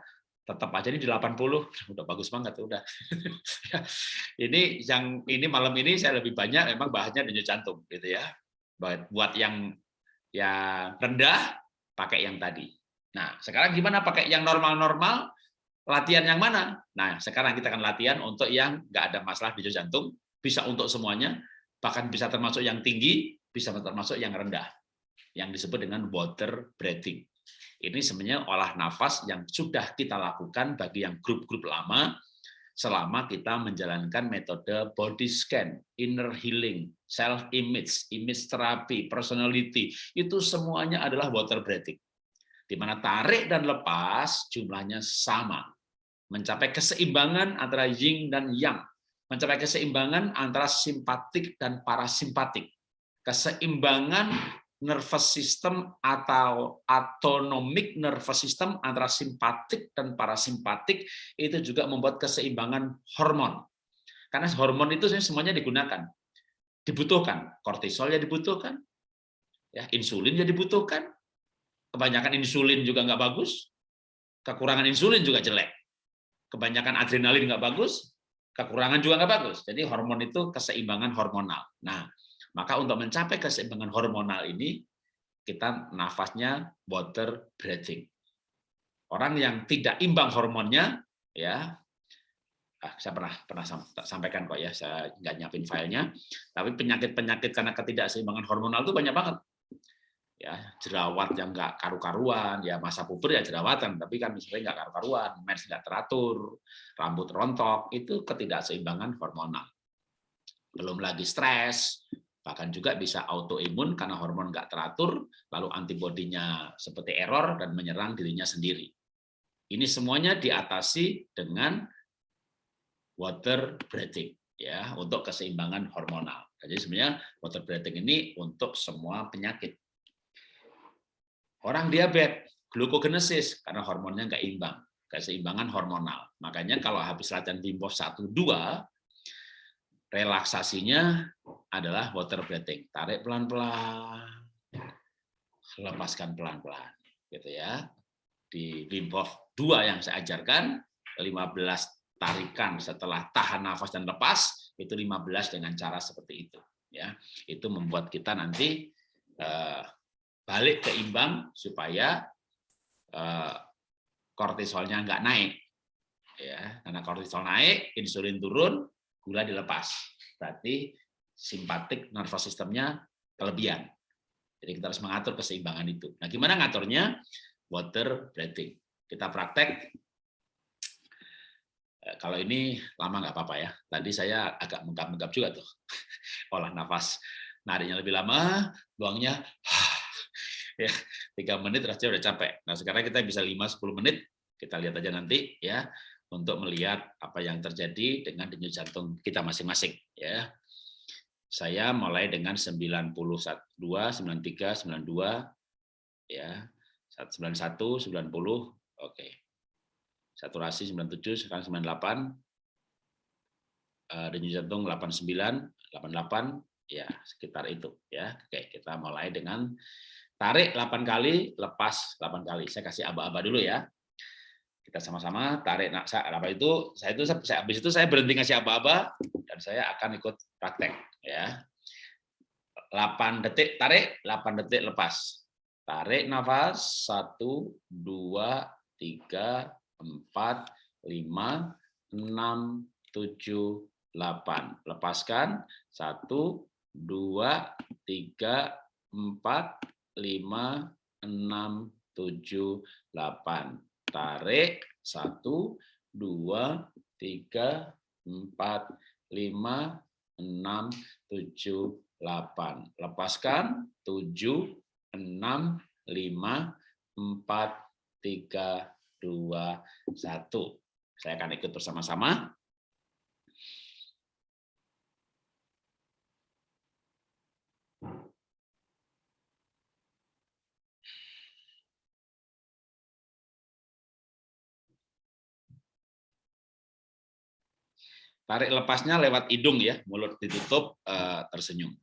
tetap aja ini di 80 udah bagus banget udah ini yang ini malam ini saya lebih banyak memang bahannya denyut jantung gitu ya buat yang yang rendah pakai yang tadi nah sekarang gimana pakai yang normal-normal? Latihan yang mana? Nah sekarang kita akan latihan untuk yang nggak ada masalah denyut jantung. Bisa untuk semuanya bahkan bisa termasuk yang tinggi bisa termasuk yang rendah. Yang disebut dengan water breathing. Ini sebenarnya olah nafas yang sudah kita lakukan bagi yang grup-grup lama selama kita menjalankan metode body scan, inner healing, self image, image therapy, personality, itu semuanya adalah water breathing. Di mana tarik dan lepas jumlahnya sama. Mencapai keseimbangan antara yin dan yang. Mencapai keseimbangan antara simpatik dan parasimpatik. Keseimbangan nervous system atau autonomic nervous system antara simpatik dan parasimpatik itu juga membuat keseimbangan hormon. Karena hormon itu semuanya digunakan. Dibutuhkan, kortisol ya dibutuhkan, ya insulin ya dibutuhkan. Kebanyakan insulin juga nggak bagus, kekurangan insulin juga jelek. Kebanyakan adrenalin nggak bagus, kekurangan juga nggak bagus. Jadi hormon itu keseimbangan hormonal. Nah, maka untuk mencapai keseimbangan hormonal ini, kita nafasnya water breathing. Orang yang tidak imbang hormonnya, ya, ah, saya pernah pernah sampaikan kok ya, saya nggak nyiapin filenya, tapi penyakit-penyakit karena ketidakseimbangan hormonal itu banyak banget. Ya, jerawat yang nggak karu-karuan, ya masa puber ya jerawatan, tapi kan misalnya nggak karu-karuan, mens nggak teratur, rambut rontok, itu ketidakseimbangan hormonal. Belum lagi stres, bahkan juga bisa autoimun karena hormon nggak teratur, lalu antibodinya seperti error dan menyerang dirinya sendiri. Ini semuanya diatasi dengan water breathing ya untuk keseimbangan hormonal. Jadi sebenarnya water breathing ini untuk semua penyakit. Orang diabetes, glukogenesis karena hormonnya nggak imbang, keseimbangan hormonal. Makanya kalau habis latihan Hof 1 2 relaksasinya adalah water breathing. Tarik pelan-pelan, lepaskan pelan-pelan. Gitu ya. Di Hof 2 yang saya ajarkan, 15 tarikan setelah tahan nafas dan lepas, itu 15 dengan cara seperti itu. ya Itu membuat kita nanti eh, balik keimbang supaya eh, kortisolnya nggak naik. Ya, karena kortisol naik, insulin turun, gula dilepas. Berarti simpatik nervous sistemnya kelebihan. Jadi kita harus mengatur keseimbangan itu. Nah, gimana ngaturnya? Water breathing. Kita praktek. Eh, kalau ini lama nggak apa-apa ya. Tadi saya agak menggap-menggap juga tuh. Olah nafas. Nariknya lebih lama, buangnya ya tiga menit rasanya udah capek. Nah sekarang kita bisa 5-10 menit. Kita lihat aja nanti ya untuk melihat apa yang terjadi dengan denyut jantung kita masing-masing ya. Saya mulai dengan 91, 93, 92 ya. 91, 90, oke. Saturasi 97, sekarang 98. Eh, denyut jantung 89, 88 ya sekitar itu ya. Oke, kita mulai dengan tarik 8 kali, lepas 8 kali. Saya kasih aba-aba dulu ya. Kita sama-sama tarik. Nak apa itu? Saya itu saya habis itu saya berhenti ngasih apa-apa dan saya akan ikut praktek ya. 8 detik tarik 8 detik lepas. Tarik nafas. 1 2 3 4 5 6 7 8 lepaskan. 1 2 3 4 5 6 7 8 tarik satu dua tiga empat lima enam tujuh delapan. Lepaskan tujuh enam lima empat tiga dua satu. Saya akan ikut bersama-sama Tarik lepasnya lewat hidung ya, mulut ditutup, eh, tersenyum.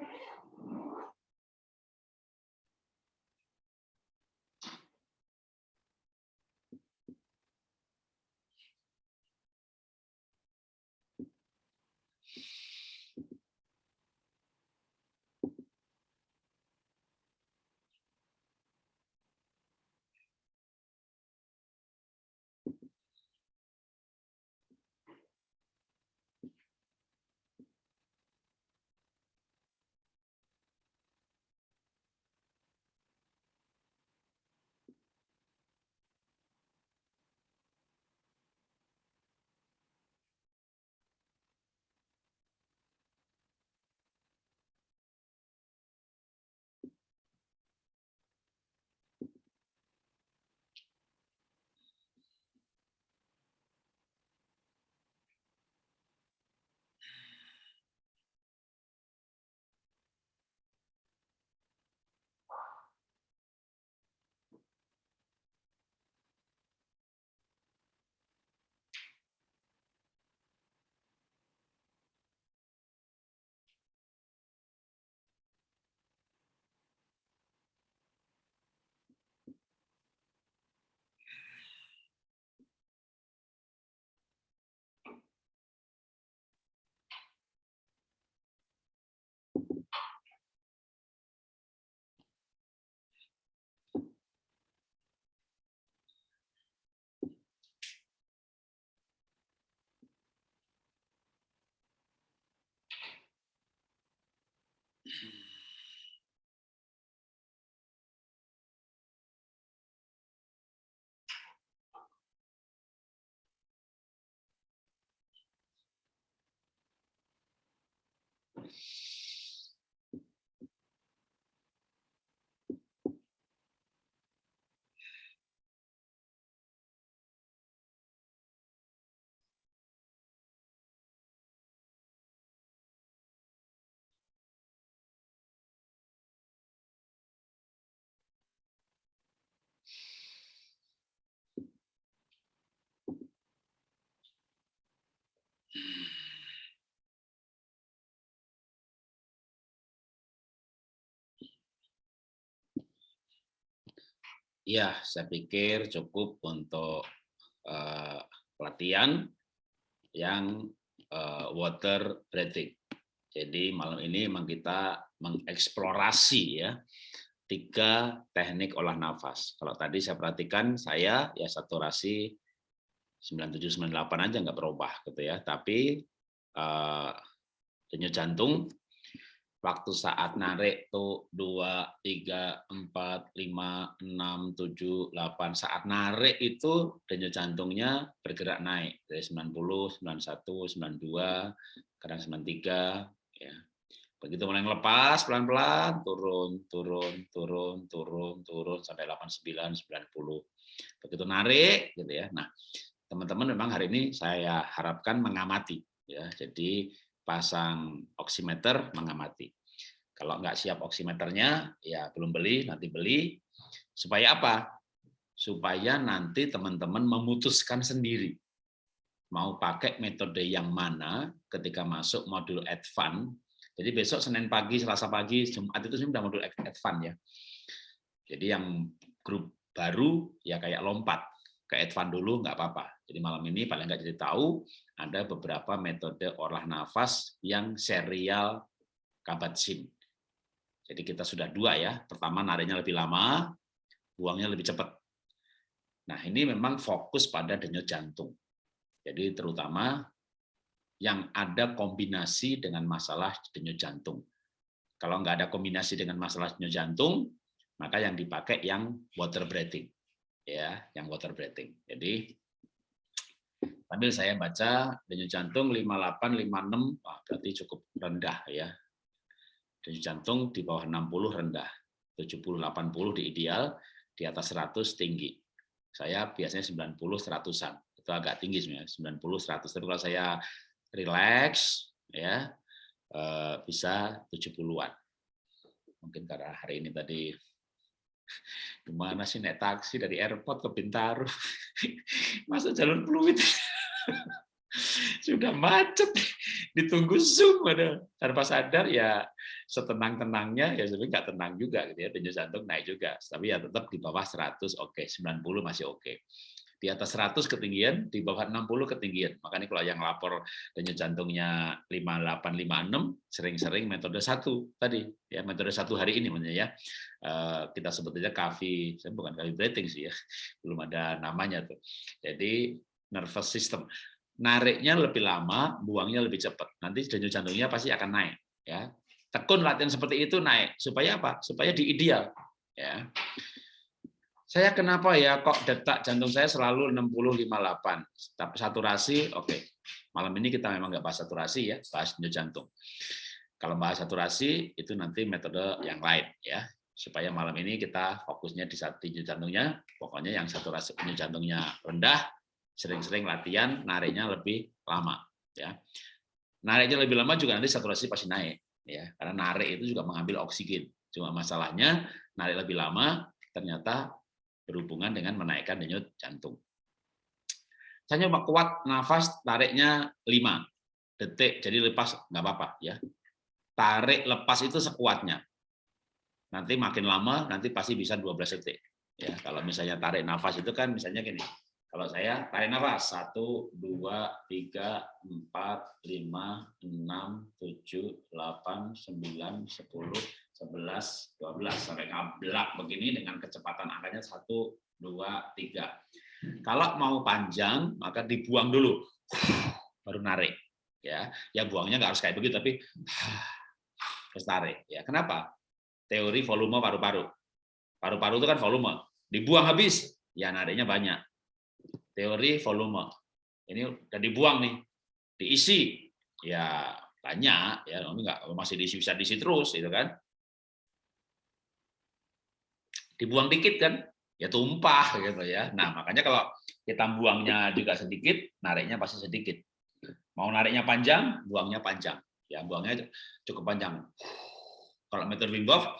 Yeah. Ya, saya pikir cukup untuk uh, pelatihan yang uh, water breathing. Jadi malam ini memang kita mengeksplorasi ya tiga teknik olah nafas. Kalau tadi saya perhatikan saya ya saturasi 9798 aja nggak berubah gitu ya. Tapi uh, denyut jantung waktu saat narik tuh 2 3 4 5 6 7 8 saat narik itu denyut jantungnya bergerak naik dari 90 91 92 kadang 93 ya. Begitu mulai lepas pelan-pelan turun turun turun turun turun sampai 89 90 begitu narik gitu ya. Nah teman-teman memang hari ini saya harapkan mengamati ya. Jadi pasang oximeter mengamati. Kalau nggak siap oximeternya, ya belum beli, nanti beli. Supaya apa? Supaya nanti teman-teman memutuskan sendiri. Mau pakai metode yang mana ketika masuk modul advance. Jadi besok Senin pagi, Selasa pagi, Jumat itu sudah modul advance ya. Jadi yang grup baru ya kayak lompat ke advance dulu nggak apa-apa. Jadi malam ini paling nggak jadi tahu ada beberapa metode olah nafas yang serial kabatsin. Jadi kita sudah dua ya. Pertama nariknya lebih lama, buangnya lebih cepat. Nah ini memang fokus pada denyut jantung. Jadi terutama yang ada kombinasi dengan masalah denyut jantung. Kalau nggak ada kombinasi dengan masalah denyut jantung, maka yang dipakai yang water breathing ya, yang water breathing. Jadi sambil saya baca denyut jantung 58 56 wah, berarti cukup rendah ya. Denyut jantung di bawah 60 rendah. 70 80 di ideal, di atas 100 tinggi. Saya biasanya 90 100-an. Itu agak tinggi sebenarnya, 90 100. Tapi kalau saya relax ya eh, bisa 70-an. Mungkin karena hari ini tadi Gimana sih naik taksi dari airport ke Bintaro? Masa jalur Pluit? Sudah macet, ditunggu Zoom ada tanpa sadar ya setenang-tenangnya ya sebenarnya nggak tenang juga gitu ya denyut naik juga tapi ya tetap di bawah 100 oke okay. 90 masih oke okay di atas 100 ketinggian, di bawah 60 ketinggian. Makanya kalau yang lapor denyut jantungnya 5856 sering-sering metode satu tadi ya metode satu hari ini maksudnya ya. Eh, kita sebut aja kavi, saya bukan kavi breathing sih ya. Belum ada namanya tuh. Jadi nervous system. Nariknya lebih lama, buangnya lebih cepat. Nanti denyut jantungnya pasti akan naik ya. Tekun latihan seperti itu naik supaya apa? Supaya di ideal ya saya kenapa ya kok detak jantung saya selalu 60-58 tapi saturasi oke. Okay. malam ini kita memang nggak bahas saturasi ya bahas denyut jantung. Kalau bahas saturasi itu nanti metode yang lain ya. Supaya malam ini kita fokusnya di denyut jantungnya. Pokoknya yang saturasi denyut jantungnya rendah sering-sering latihan nariknya lebih lama ya. Nariknya lebih lama juga nanti saturasi pasti naik ya. Karena narik itu juga mengambil oksigen. Cuma masalahnya narik lebih lama ternyata berhubungan dengan menaikkan denyut jantung. Saya nyoba kuat nafas tariknya 5 detik, jadi lepas nggak apa-apa ya. Tarik lepas itu sekuatnya. Nanti makin lama nanti pasti bisa 12 detik. Ya, kalau misalnya tarik nafas itu kan misalnya gini. Kalau saya tarik nafas 1 2 3 4 5 6 7 8 9 10 11, 12 sampai ngablak begini dengan kecepatan angkanya 1, 2, 3. Kalau mau panjang maka dibuang dulu, baru narik. Ya, ya buangnya nggak harus kayak begitu tapi harus tarik. Ya, kenapa? Teori volume paru-paru. Paru-paru itu kan volume. Dibuang habis, ya nariknya banyak. Teori volume. Ini udah dibuang nih, diisi, ya banyak ya masih diisi bisa diisi terus itu kan dibuang dikit kan ya tumpah gitu ya. Nah, makanya kalau kita buangnya juga sedikit, nariknya pasti sedikit. Mau nariknya panjang, buangnya panjang. Ya, buangnya cukup panjang. Kalau metode Wim Hof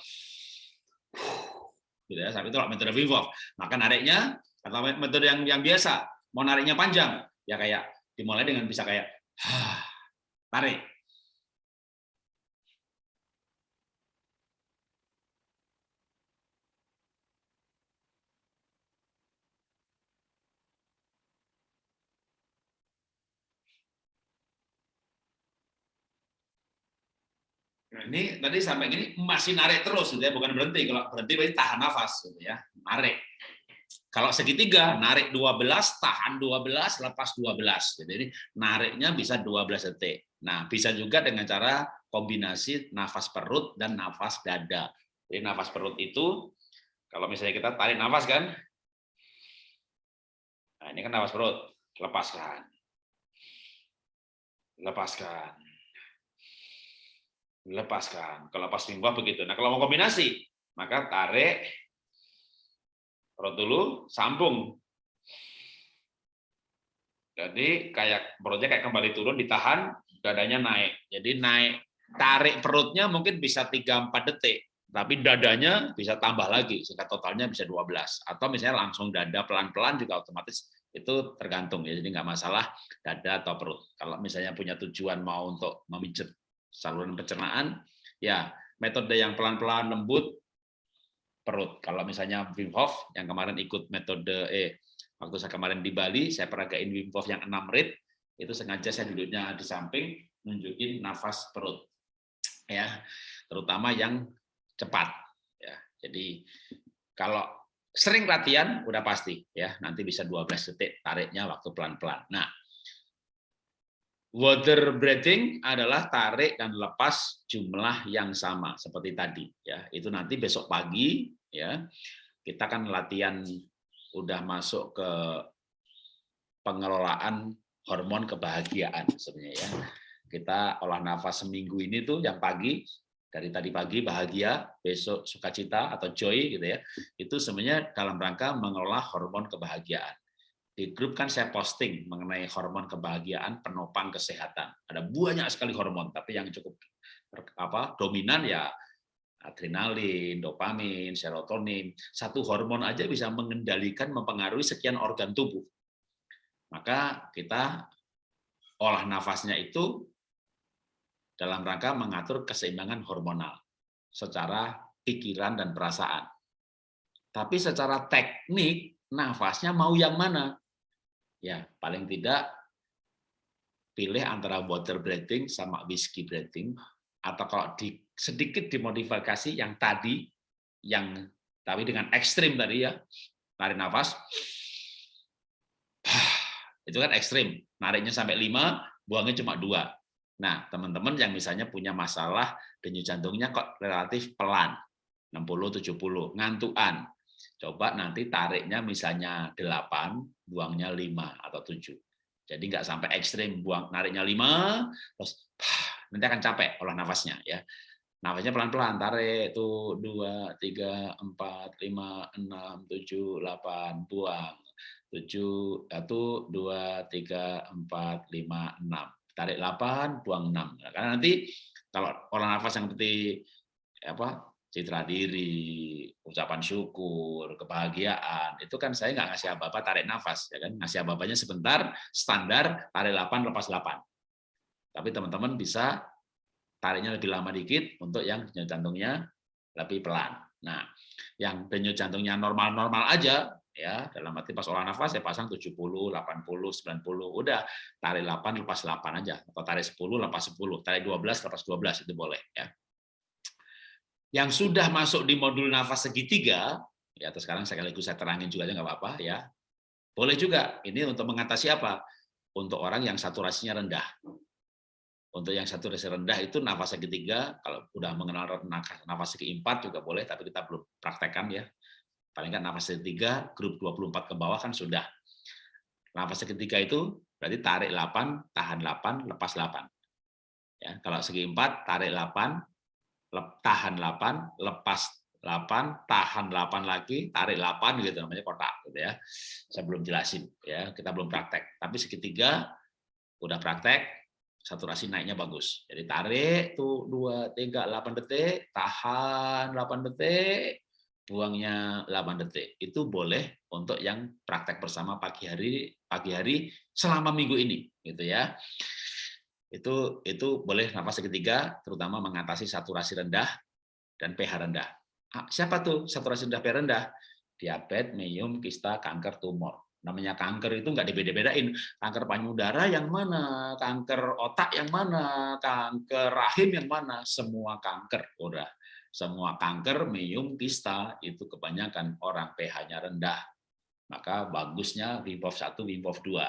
gitu ya, tapi itu kalau metode Wim Hof, maka nariknya atau metode yang yang biasa, mau nariknya panjang, ya kayak dimulai dengan bisa kayak tarik Nah, ini tadi sampai gini masih narik terus gitu ya, bukan berhenti. Kalau berhenti berarti tahan nafas gitu ya, narik. Kalau segitiga, narik 12, tahan 12, lepas 12. Jadi ini nariknya bisa 12 detik. Nah, bisa juga dengan cara kombinasi nafas perut dan nafas dada. Jadi nafas perut itu, kalau misalnya kita tarik nafas kan, nah ini kan nafas perut, lepaskan. Lepaskan. Lepaskan. Kalau pas minggu begitu. Nah, kalau mau kombinasi, maka tarik perut dulu, sambung. Jadi kayak perutnya kayak kembali turun, ditahan, dadanya naik. Jadi naik, tarik perutnya mungkin bisa 3-4 detik, tapi dadanya bisa tambah lagi, sehingga totalnya bisa 12. Atau misalnya langsung dada pelan-pelan juga otomatis itu tergantung ya, jadi nggak masalah dada atau perut. Kalau misalnya punya tujuan mau untuk memijat saluran pencernaan, ya metode yang pelan-pelan lembut perut. Kalau misalnya Wim Hof yang kemarin ikut metode eh waktu saya kemarin di Bali, saya peragain Wim Hof yang enam rit, itu sengaja saya duduknya di samping nunjukin nafas perut. Ya, terutama yang cepat ya. Jadi kalau sering latihan udah pasti ya, nanti bisa 12 detik tariknya waktu pelan-pelan. Nah, Water breathing adalah tarik dan lepas jumlah yang sama seperti tadi ya. Itu nanti besok pagi ya. Kita kan latihan udah masuk ke pengelolaan hormon kebahagiaan sebenarnya ya. Kita olah nafas seminggu ini tuh yang pagi dari tadi pagi bahagia besok sukacita atau joy gitu ya. Itu sebenarnya dalam rangka mengelola hormon kebahagiaan di grup kan saya posting mengenai hormon kebahagiaan penopang kesehatan ada banyak sekali hormon tapi yang cukup apa dominan ya adrenalin, dopamin, serotonin, satu hormon aja bisa mengendalikan, mempengaruhi sekian organ tubuh. Maka kita olah nafasnya itu dalam rangka mengatur keseimbangan hormonal secara pikiran dan perasaan. Tapi secara teknik, nafasnya mau yang mana? Ya, paling tidak pilih antara water breathing sama whiskey breathing atau kalau di sedikit dimodifikasi yang tadi yang tapi dengan ekstrim tadi ya tarik nafas. Itu kan ekstrim nariknya sampai lima buangnya cuma dua. Nah teman-teman yang misalnya punya masalah denyut jantungnya kok relatif pelan 60 70 ngantuan coba nanti tariknya misalnya 8 buangnya 5 atau 7 jadi nggak sampai ekstrim buang nariknya 5 terus nanti akan capek olah nafasnya ya. Nafasnya pelan-pelan, tarik itu dua, tiga, empat, lima, enam, tujuh, delapan, buang. Tujuh, satu, dua, tiga, empat, lima, enam. Tarik delapan, buang enam. Nah, karena nanti kalau olah nafas yang seperti apa citra diri, ucapan syukur, kebahagiaan, itu kan saya nggak ngasih apa-apa tarik nafas, ya kan? Ngasih apa-apanya sebentar, standar, tarik 8, lepas 8. Tapi teman-teman bisa tariknya lebih lama dikit untuk yang denyut jantungnya lebih pelan. Nah, yang denyut jantungnya normal-normal aja, ya dalam arti pas olah nafas saya pasang 70, 80, 90, udah tarik 8 lepas 8 aja atau tarik 10 lepas 10, tarik 12 lepas 12 itu boleh ya. Yang sudah masuk di modul nafas segitiga, ya atau sekarang sekaligus saya terangin juga nggak apa-apa ya. Boleh juga ini untuk mengatasi apa? Untuk orang yang saturasinya rendah. Untuk yang satu resi rendah itu nafas ketiga, kalau udah mengenal nafas keempat juga boleh, tapi kita belum praktekkan ya. Paling kan nafas ketiga, grup 24 ke bawah kan sudah. Nafas ketiga itu berarti tarik 8, tahan 8, lepas 8. Ya, kalau segi empat, tarik 8, tahan 8, lepas 8, tahan 8 lagi, tarik 8 gitu namanya kotak gitu ya. Saya belum jelasin ya, kita belum praktek. Tapi segitiga udah praktek, saturasi naiknya bagus. Jadi tarik tuh 2 3 8 detik, tahan 8 detik, buangnya 8 detik. Itu boleh untuk yang praktek bersama pagi hari pagi hari selama minggu ini gitu ya. Itu itu boleh nafas ketiga terutama mengatasi saturasi rendah dan pH rendah. Ah, siapa tuh saturasi rendah pH rendah? Diabetes, meyum, kista, kanker, tumor. namanya kanker itu nggak dibeda-bedain. Kanker payudara yang mana? Kanker otak yang mana? Kanker rahim yang mana? Semua kanker udah. Semua kanker mium kista itu kebanyakan orang pH-nya rendah. Maka bagusnya Wim Hof 1 Wim Hof 2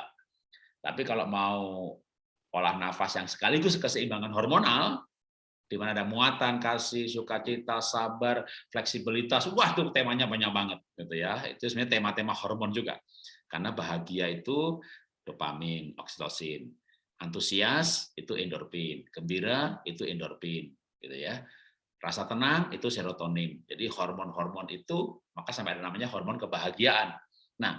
tapi kalau mau olah nafas yang sekaligus keseimbangan hormonal di mana ada muatan, kasih, sukacita, sabar, fleksibilitas. Wah, itu temanya banyak banget gitu ya. Itu sebenarnya tema-tema hormon juga. Karena bahagia itu dopamin, oksitosin. Antusias itu endorfin, gembira itu endorfin gitu ya. Rasa tenang itu serotonin. Jadi hormon-hormon itu maka sampai ada namanya hormon kebahagiaan. Nah,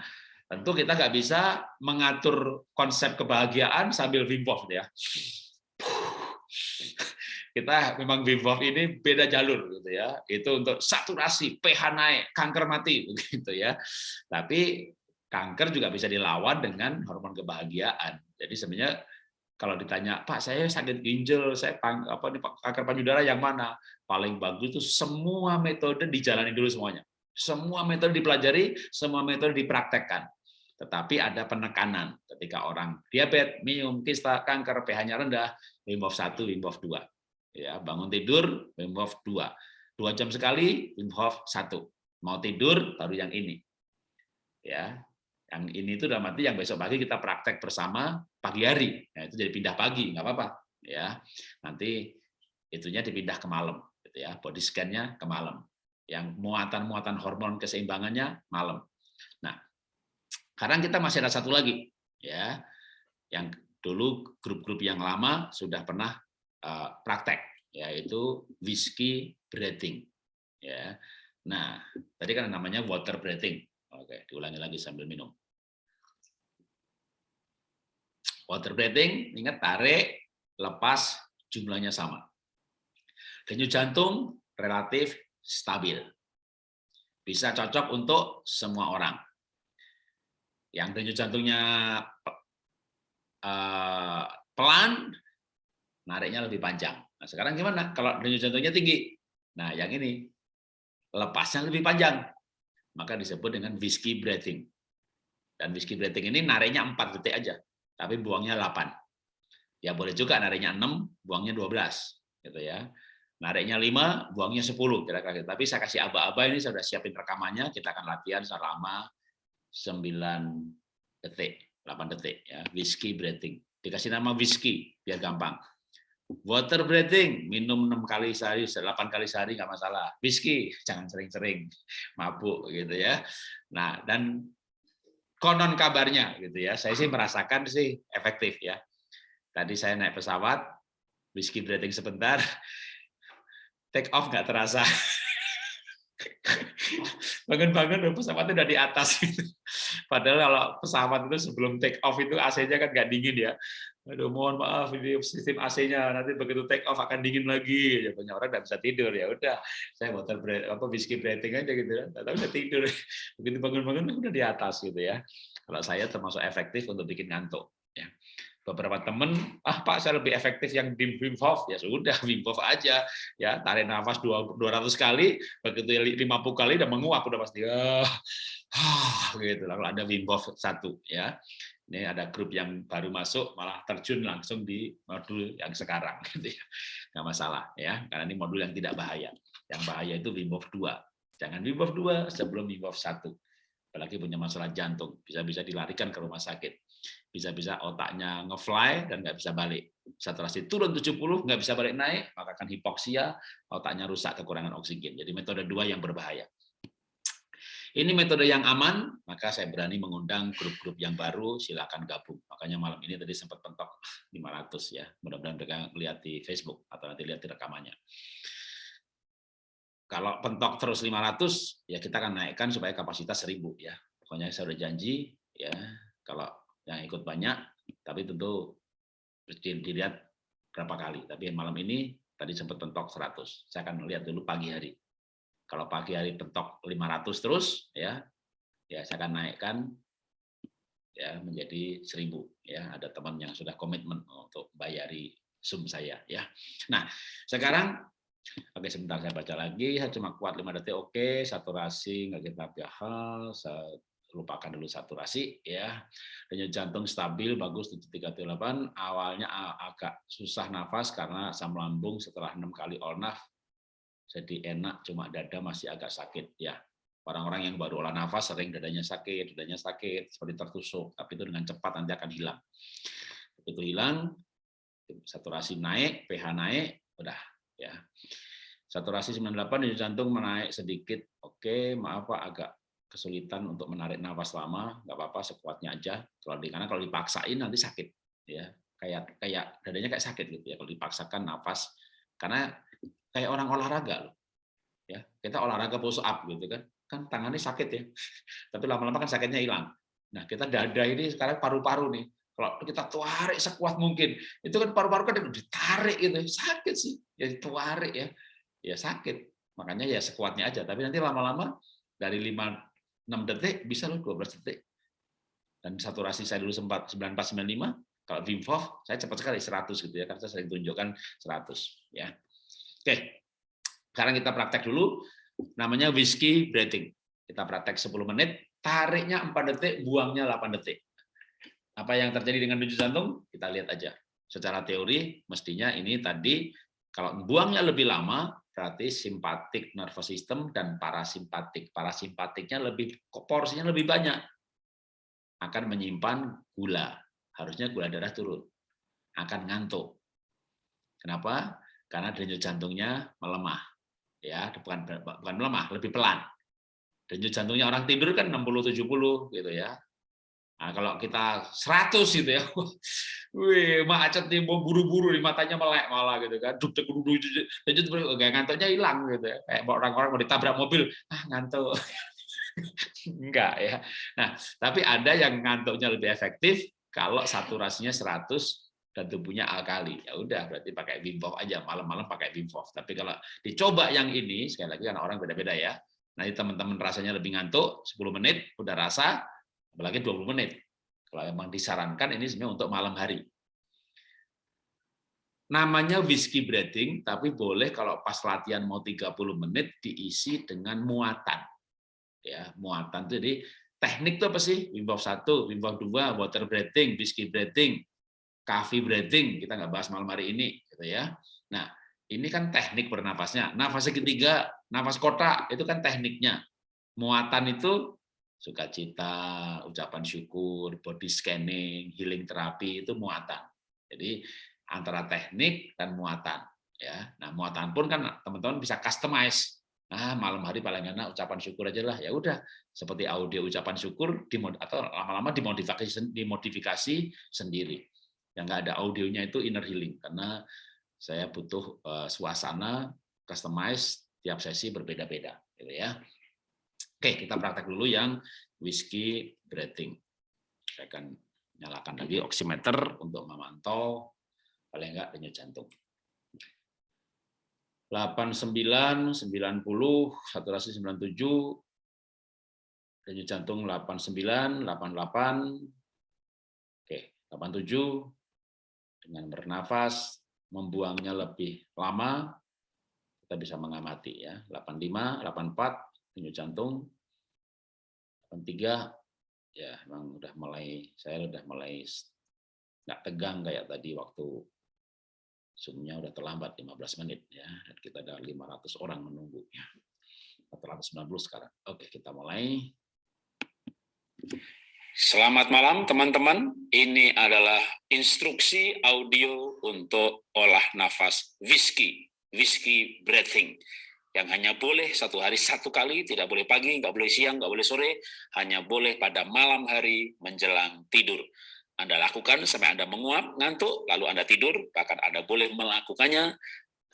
tentu kita nggak bisa mengatur konsep kebahagiaan sambil Wim Hof ya kita memang Wim Hof ini beda jalur gitu ya. Itu untuk saturasi, pH naik, kanker mati begitu ya. Tapi kanker juga bisa dilawan dengan hormon kebahagiaan. Jadi sebenarnya kalau ditanya, Pak, saya sakit ginjal, saya apa nih kanker payudara yang mana? Paling bagus itu semua metode dijalani dulu semuanya. Semua metode dipelajari, semua metode dipraktekkan. Tetapi ada penekanan ketika orang diabetes, minum, kista, kanker, pH-nya rendah, Wim Hof 1, Wim Hof 2 ya bangun tidur Wim Hof 2 dua jam sekali Wim Hof 1 mau tidur baru yang ini. Ya yang ini itu dalam arti yang besok pagi kita praktek bersama pagi hari. Ya, itu jadi pindah pagi nggak apa-apa. Ya nanti itunya dipindah ke malam gitu ya. Body scan-nya ke malam. Yang muatan-muatan hormon keseimbangannya malam. nah sekarang kita masih ada satu lagi ya. Yang dulu grup-grup yang lama sudah pernah Eh, praktek yaitu whiskey breathing ya. Nah tadi kan namanya water breathing oke diulangi lagi sambil minum. Water breathing ingat tarik lepas jumlahnya sama. Denyut jantung relatif stabil. Bisa cocok untuk semua orang yang denyut jantungnya uh, pelan nariknya lebih panjang. Nah, sekarang gimana? Kalau denyut jantungnya tinggi, nah yang ini lepasnya lebih panjang, maka disebut dengan whiskey breathing. Dan whiskey breathing ini nariknya 4 detik aja, tapi buangnya 8. Ya boleh juga nariknya 6, buangnya 12, gitu ya. Nariknya 5, buangnya 10 kira-kira. Gitu. Tapi saya kasih aba-aba ini saya sudah siapin rekamannya, kita akan latihan selama 9 detik, 8 detik ya, whiskey breathing. Dikasih nama whiskey biar gampang. Water breathing, minum enam kali sehari, delapan kali sehari nggak masalah. Whisky, jangan sering-sering mabuk gitu ya. Nah, dan konon kabarnya gitu ya, saya sih merasakan sih efektif ya. Tadi saya naik pesawat, whisky breathing sebentar, take off nggak terasa. Bangun-bangun pesawatnya udah di atas. Padahal kalau pesawat itu sebelum take off itu AC-nya kan nggak dingin ya. Aduh mohon maaf ini sistem AC-nya nanti begitu take off akan dingin lagi. Ya banyak orang nggak bisa tidur. Ya udah saya water breath apa whiskey breathing aja gitu kan tapi udah tidur. Begitu bangun-bangun udah di atas gitu ya. Kalau saya termasuk efektif untuk bikin ngantuk. ya beberapa temen ah pak saya lebih efektif yang Wim Hof. Ya sudah Wim Hof aja. Ya tarik nafas 200 kali begitu 50 kali udah menguap udah pasti ah, ah gitu lalu ada Wim Hof satu ya. Ini ada grup yang baru masuk malah terjun langsung di modul yang sekarang gitu ya. Nggak masalah ya. Karena ini modul yang tidak bahaya. Yang bahaya itu Wim Hof 2 jangan Wim Hof 2 sebelum Wim Hof 1 apalagi punya masalah jantung bisa-bisa dilarikan ke rumah sakit bisa-bisa otaknya ngefly dan nggak bisa balik saturasi turun 70 nggak bisa balik naik maka akan hipoksia otaknya rusak kekurangan oksigen jadi metode dua yang berbahaya ini metode yang aman, maka saya berani mengundang grup-grup yang baru, silakan gabung. Makanya malam ini tadi sempat pentok 500 ya. Mudah-mudahan mereka lihat di Facebook atau nanti lihat di rekamannya. Kalau pentok terus 500, ya kita akan naikkan supaya kapasitas 1000 ya. Pokoknya saya sudah janji ya, kalau yang ikut banyak, tapi tentu dilihat berapa kali. Tapi malam ini tadi sempat pentok 100. Saya akan lihat dulu pagi hari. Kalau pagi hari pentok 500 terus ya, ya saya akan naikkan ya menjadi 1000 ya. Ada teman yang sudah komitmen untuk bayari Zoom saya ya. Nah, sekarang Oke, sebentar saya baca lagi. Saya cuma kuat 5 detik. Oke, saturasi nggak kita hal, lupakan dulu saturasi ya. Denyut jantung stabil bagus 738. Awalnya agak susah nafas karena asam lambung setelah enam kali olnaf jadi enak cuma dada masih agak sakit ya. Orang-orang yang baru olah nafas sering dadanya sakit, dadanya sakit seperti tertusuk, tapi itu dengan cepat nanti akan hilang. Begitu hilang, saturasi naik, pH naik, udah ya. Saturasi 98 di jantung menaik sedikit. Oke, maaf Pak agak kesulitan untuk menarik nafas lama, nggak apa-apa sekuatnya aja. Kalau di karena kalau dipaksain nanti sakit, ya kayak kayak dadanya kayak sakit gitu ya kalau dipaksakan nafas karena kayak orang olahraga loh. Ya, kita olahraga push up gitu kan, kan tangannya sakit ya, tapi lama-lama kan sakitnya hilang. Nah kita dada ini sekarang paru-paru nih, kalau kita tarik sekuat mungkin, itu kan paru-paru kan ditarik gitu, sakit sih, ya tarik ya, ya sakit. Makanya ya sekuatnya aja, tapi nanti lama-lama dari 5 6 detik bisa loh 12 detik. Dan saturasi saya dulu sempat 9495, kalau Wim Hof saya cepat sekali 100 gitu ya, karena saya tunjukkan 100 ya. Oke. Sekarang kita praktek dulu namanya whiskey breathing. Kita praktek 10 menit, tariknya 4 detik, buangnya 8 detik. Apa yang terjadi dengan denyut jantung? Kita lihat aja. Secara teori mestinya ini tadi kalau buangnya lebih lama berarti simpatik nervous system dan parasimpatik. Parasimpatiknya lebih porsinya lebih banyak. Akan menyimpan gula. Harusnya gula darah turun. Akan ngantuk. Kenapa? Karena denyut jantungnya melemah. Ya, bukan bukan melemah, lebih pelan. Denyut jantungnya orang tidur kan 60 70 gitu ya. Nah, kalau kita 100 gitu ya, wih, macet nih, mau buru-buru di matanya melek malah gitu kan, duduk duduk duduk, ngantuknya hilang gitu ya, kayak orang-orang mau ditabrak mobil, ah ngantuk, enggak ya. Nah, tapi ada yang ngantuknya lebih efektif kalau saturasinya 100 dan tubuhnya alkali. Ya udah, berarti pakai Wim aja, malam-malam pakai Wim. Tapi kalau dicoba yang ini, sekali lagi karena orang beda-beda ya. Nanti teman-teman rasanya lebih ngantuk, 10 menit udah rasa, apalagi 20 menit. Kalau memang disarankan ini sebenarnya untuk malam hari. Namanya whiskey breathing, tapi boleh kalau pas latihan mau 30 menit diisi dengan muatan. Ya, muatan itu jadi teknik itu apa sih? Wim Hof 1, Wim Hof 2, water breathing, whiskey breathing, coffee breathing, kita nggak bahas malam hari ini gitu ya. Nah, ini kan teknik bernafasnya. Nafas ketiga, nafas kotak itu kan tekniknya. Muatan itu sukacita, ucapan syukur, body scanning, healing terapi itu muatan. Jadi antara teknik dan muatan ya. Nah, muatan pun kan teman-teman bisa customize. Nah, malam hari paling enak ucapan syukur aja lah. Ya udah, seperti audio ucapan syukur atau lama-lama dimodifikasi dimodifikasi sendiri. Yang nggak ada audionya itu inner healing karena saya butuh uh, suasana customize tiap sesi berbeda-beda gitu ya. Oke, kita praktek dulu yang whiskey breathing. Saya akan nyalakan lagi oximeter untuk memantau paling enggak denyut jantung. 89, 90, saturasi 97, denyut jantung 89, 88, oke, 87, dengan bernafas, membuangnya lebih lama, kita bisa mengamati ya, 85, 84, denyut jantung. tiga ya memang udah mulai saya udah mulai nggak tegang kayak tadi waktu zoomnya udah terlambat 15 menit ya. Dan kita ada 500 orang menunggu ya 490 sekarang. Oke kita mulai. Selamat malam teman-teman. Ini adalah instruksi audio untuk olah nafas whisky whisky breathing yang hanya boleh satu hari satu kali, tidak boleh pagi, nggak boleh siang, nggak boleh sore, hanya boleh pada malam hari menjelang tidur. Anda lakukan sampai Anda menguap, ngantuk, lalu Anda tidur, bahkan Anda boleh melakukannya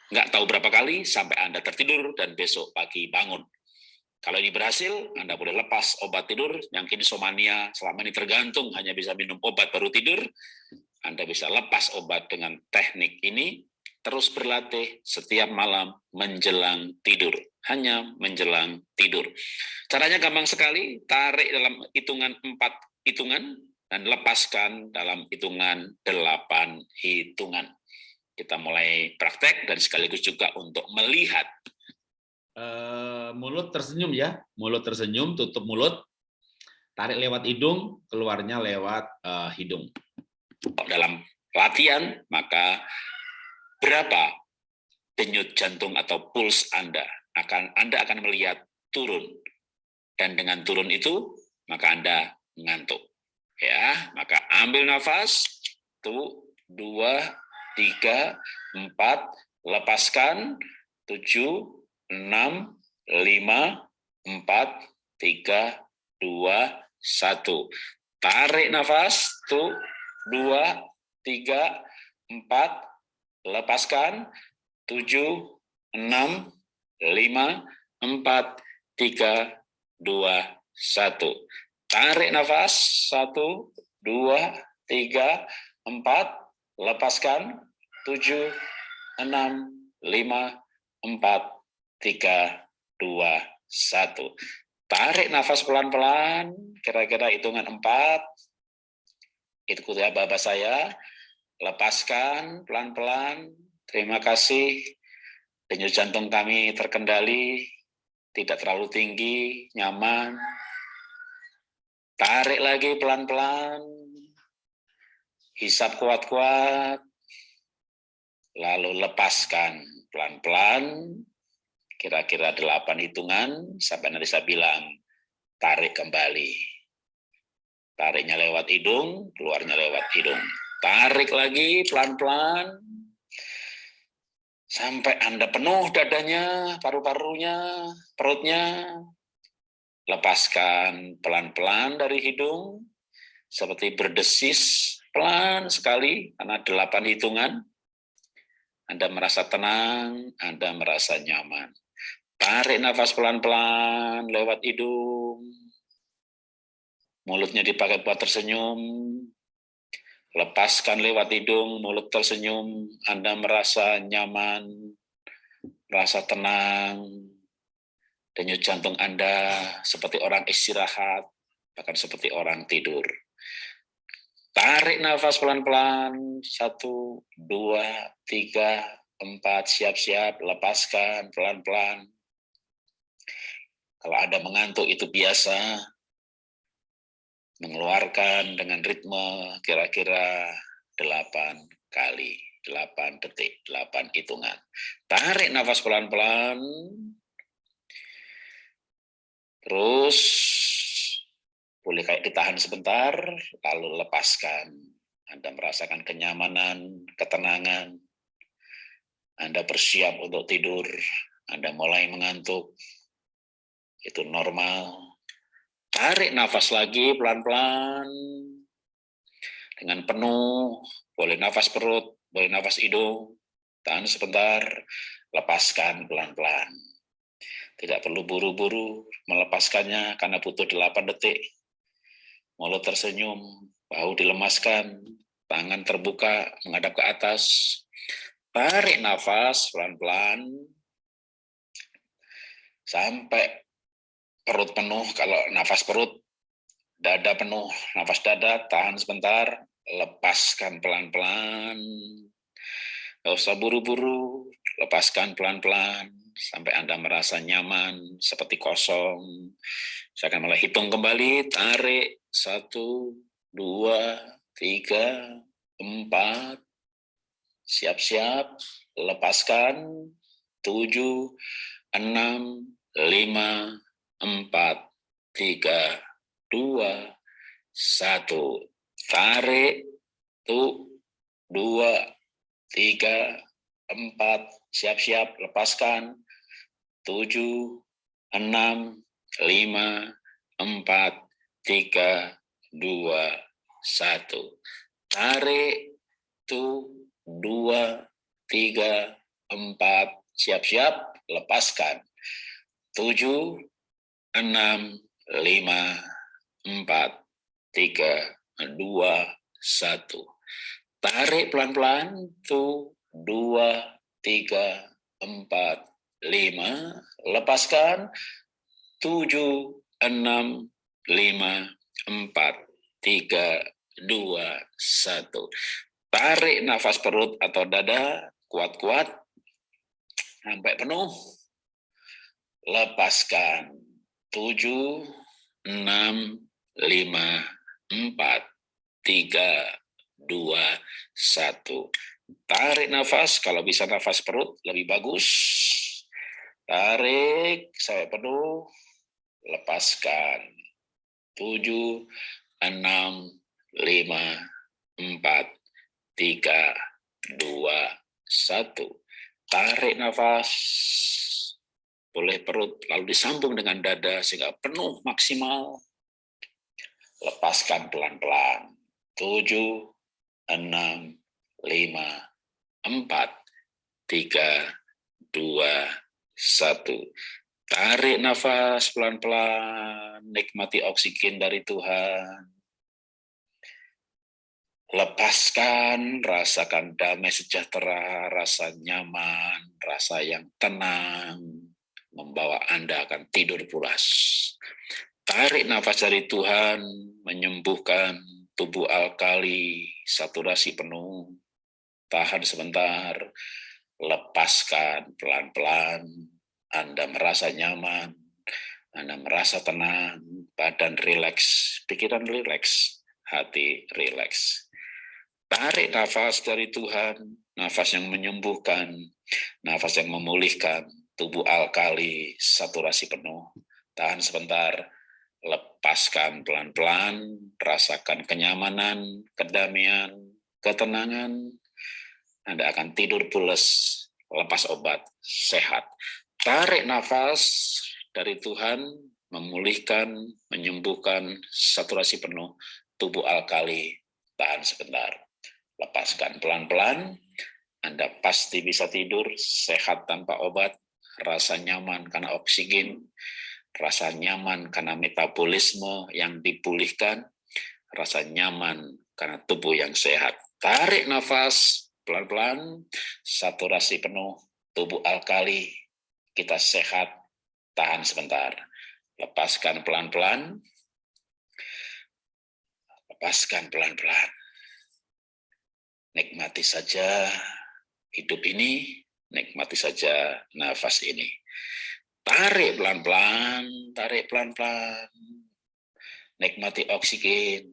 nggak tahu berapa kali sampai Anda tertidur dan besok pagi bangun. Kalau ini berhasil, Anda boleh lepas obat tidur, yang insomnia selama ini tergantung hanya bisa minum obat baru tidur, Anda bisa lepas obat dengan teknik ini, terus berlatih setiap malam menjelang tidur. Hanya menjelang tidur. Caranya gampang sekali, tarik dalam hitungan empat hitungan, dan lepaskan dalam hitungan delapan hitungan. Kita mulai praktek dan sekaligus juga untuk melihat. Uh, mulut tersenyum ya, mulut tersenyum, tutup mulut. tarik lewat hidung, keluarnya lewat uh, hidung. Dalam latihan, maka berapa denyut jantung atau puls Anda akan Anda akan melihat turun. Dan dengan turun itu, maka Anda ngantuk. Ya, maka ambil nafas, tuh, dua, tiga, empat, lepaskan, tujuh, enam, lima, empat, tiga, dua, satu. Tarik nafas, tuh, dua, tiga, empat, lepaskan, tujuh, enam, lima, empat, tiga, dua, satu. Tarik nafas, satu, dua, tiga, empat, lepaskan, tujuh, enam, lima, empat, tiga, dua, satu. Tarik nafas pelan-pelan, kira-kira hitungan empat. Ikuti bapak saya. Lepaskan pelan-pelan. Terima kasih. Denyut jantung kami terkendali, tidak terlalu tinggi, nyaman. Tarik lagi pelan-pelan. Hisap kuat-kuat. Lalu lepaskan pelan-pelan kira-kira delapan hitungan sampai nanti saya bilang tarik kembali. Tariknya lewat hidung, keluarnya lewat hidung. Tarik lagi pelan-pelan sampai Anda penuh dadanya, paru-parunya, perutnya. Lepaskan pelan-pelan dari hidung seperti berdesis pelan sekali karena delapan hitungan. Anda merasa tenang, Anda merasa nyaman. Tarik nafas pelan-pelan lewat hidung. Mulutnya dipakai buat tersenyum. Lepaskan lewat hidung, mulut tersenyum. Anda merasa nyaman, merasa tenang. Denyut jantung Anda seperti orang istirahat, bahkan seperti orang tidur. Tarik nafas pelan-pelan. Satu, dua, tiga, empat. Siap-siap, lepaskan pelan-pelan. Kalau Anda mengantuk itu biasa, mengeluarkan dengan ritme kira-kira 8 kali, 8 detik, 8 hitungan. Tarik nafas pelan-pelan. Terus boleh kayak ditahan sebentar, lalu lepaskan. Anda merasakan kenyamanan, ketenangan. Anda bersiap untuk tidur, Anda mulai mengantuk, itu normal. Tarik nafas lagi pelan-pelan. Dengan penuh, boleh nafas perut, boleh nafas hidung. Tahan sebentar, lepaskan pelan-pelan. Tidak perlu buru-buru melepaskannya karena butuh 8 detik. Mulut tersenyum, bahu dilemaskan, tangan terbuka menghadap ke atas. Tarik nafas pelan-pelan sampai perut penuh, kalau nafas perut, dada penuh, nafas dada, tahan sebentar, lepaskan pelan-pelan, nggak usah buru-buru, lepaskan pelan-pelan, sampai Anda merasa nyaman, seperti kosong. Saya akan mulai hitung kembali, tarik, satu, dua, tiga, empat, siap-siap, lepaskan, tujuh, enam, lima, empat, tiga, dua, satu. Tarik, tuh, dua, tiga, empat, siap-siap, lepaskan. Tujuh, enam, lima, empat, tiga, dua, satu. Tarik, tuh, dua, tiga, empat, siap-siap, lepaskan. Tujuh, enam, lima, empat, tiga, dua, satu. Tarik pelan-pelan, tuh, dua, tiga, empat, lima. Lepaskan, tujuh, enam, lima, empat, tiga, dua, satu. Tarik nafas perut atau dada, kuat-kuat, sampai penuh. Lepaskan tujuh, enam, lima, empat, tiga, dua, satu. Tarik nafas, kalau bisa nafas perut lebih bagus. Tarik sampai penuh, lepaskan. Tujuh, enam, lima, empat, tiga, dua, satu. Tarik nafas, boleh perut, lalu disambung dengan dada sehingga penuh maksimal. Lepaskan pelan-pelan. Tujuh, enam, lima, empat, tiga, dua, satu. Tarik nafas pelan-pelan, nikmati oksigen dari Tuhan. Lepaskan, rasakan damai sejahtera, rasa nyaman, rasa yang tenang, membawa Anda akan tidur pulas. Tarik nafas dari Tuhan, menyembuhkan tubuh alkali, saturasi penuh. Tahan sebentar, lepaskan pelan-pelan. Anda merasa nyaman, Anda merasa tenang, badan rileks, pikiran rileks, hati rileks. Tarik nafas dari Tuhan, nafas yang menyembuhkan, nafas yang memulihkan, tubuh alkali, saturasi penuh. Tahan sebentar, lepaskan pelan-pelan, rasakan kenyamanan, kedamaian, ketenangan. Anda akan tidur pulas, lepas obat, sehat. Tarik nafas dari Tuhan, memulihkan, menyembuhkan, saturasi penuh, tubuh alkali, tahan sebentar lepaskan pelan-pelan, Anda pasti bisa tidur sehat tanpa obat, rasa nyaman karena oksigen, rasa nyaman karena metabolisme yang dipulihkan, rasa nyaman karena tubuh yang sehat. Tarik nafas pelan-pelan, saturasi penuh, tubuh alkali, kita sehat, tahan sebentar. Lepaskan pelan-pelan, lepaskan pelan-pelan. Nikmati saja hidup ini, nikmati saja nafas ini. Tarik pelan-pelan, tarik pelan-pelan. Nikmati oksigen.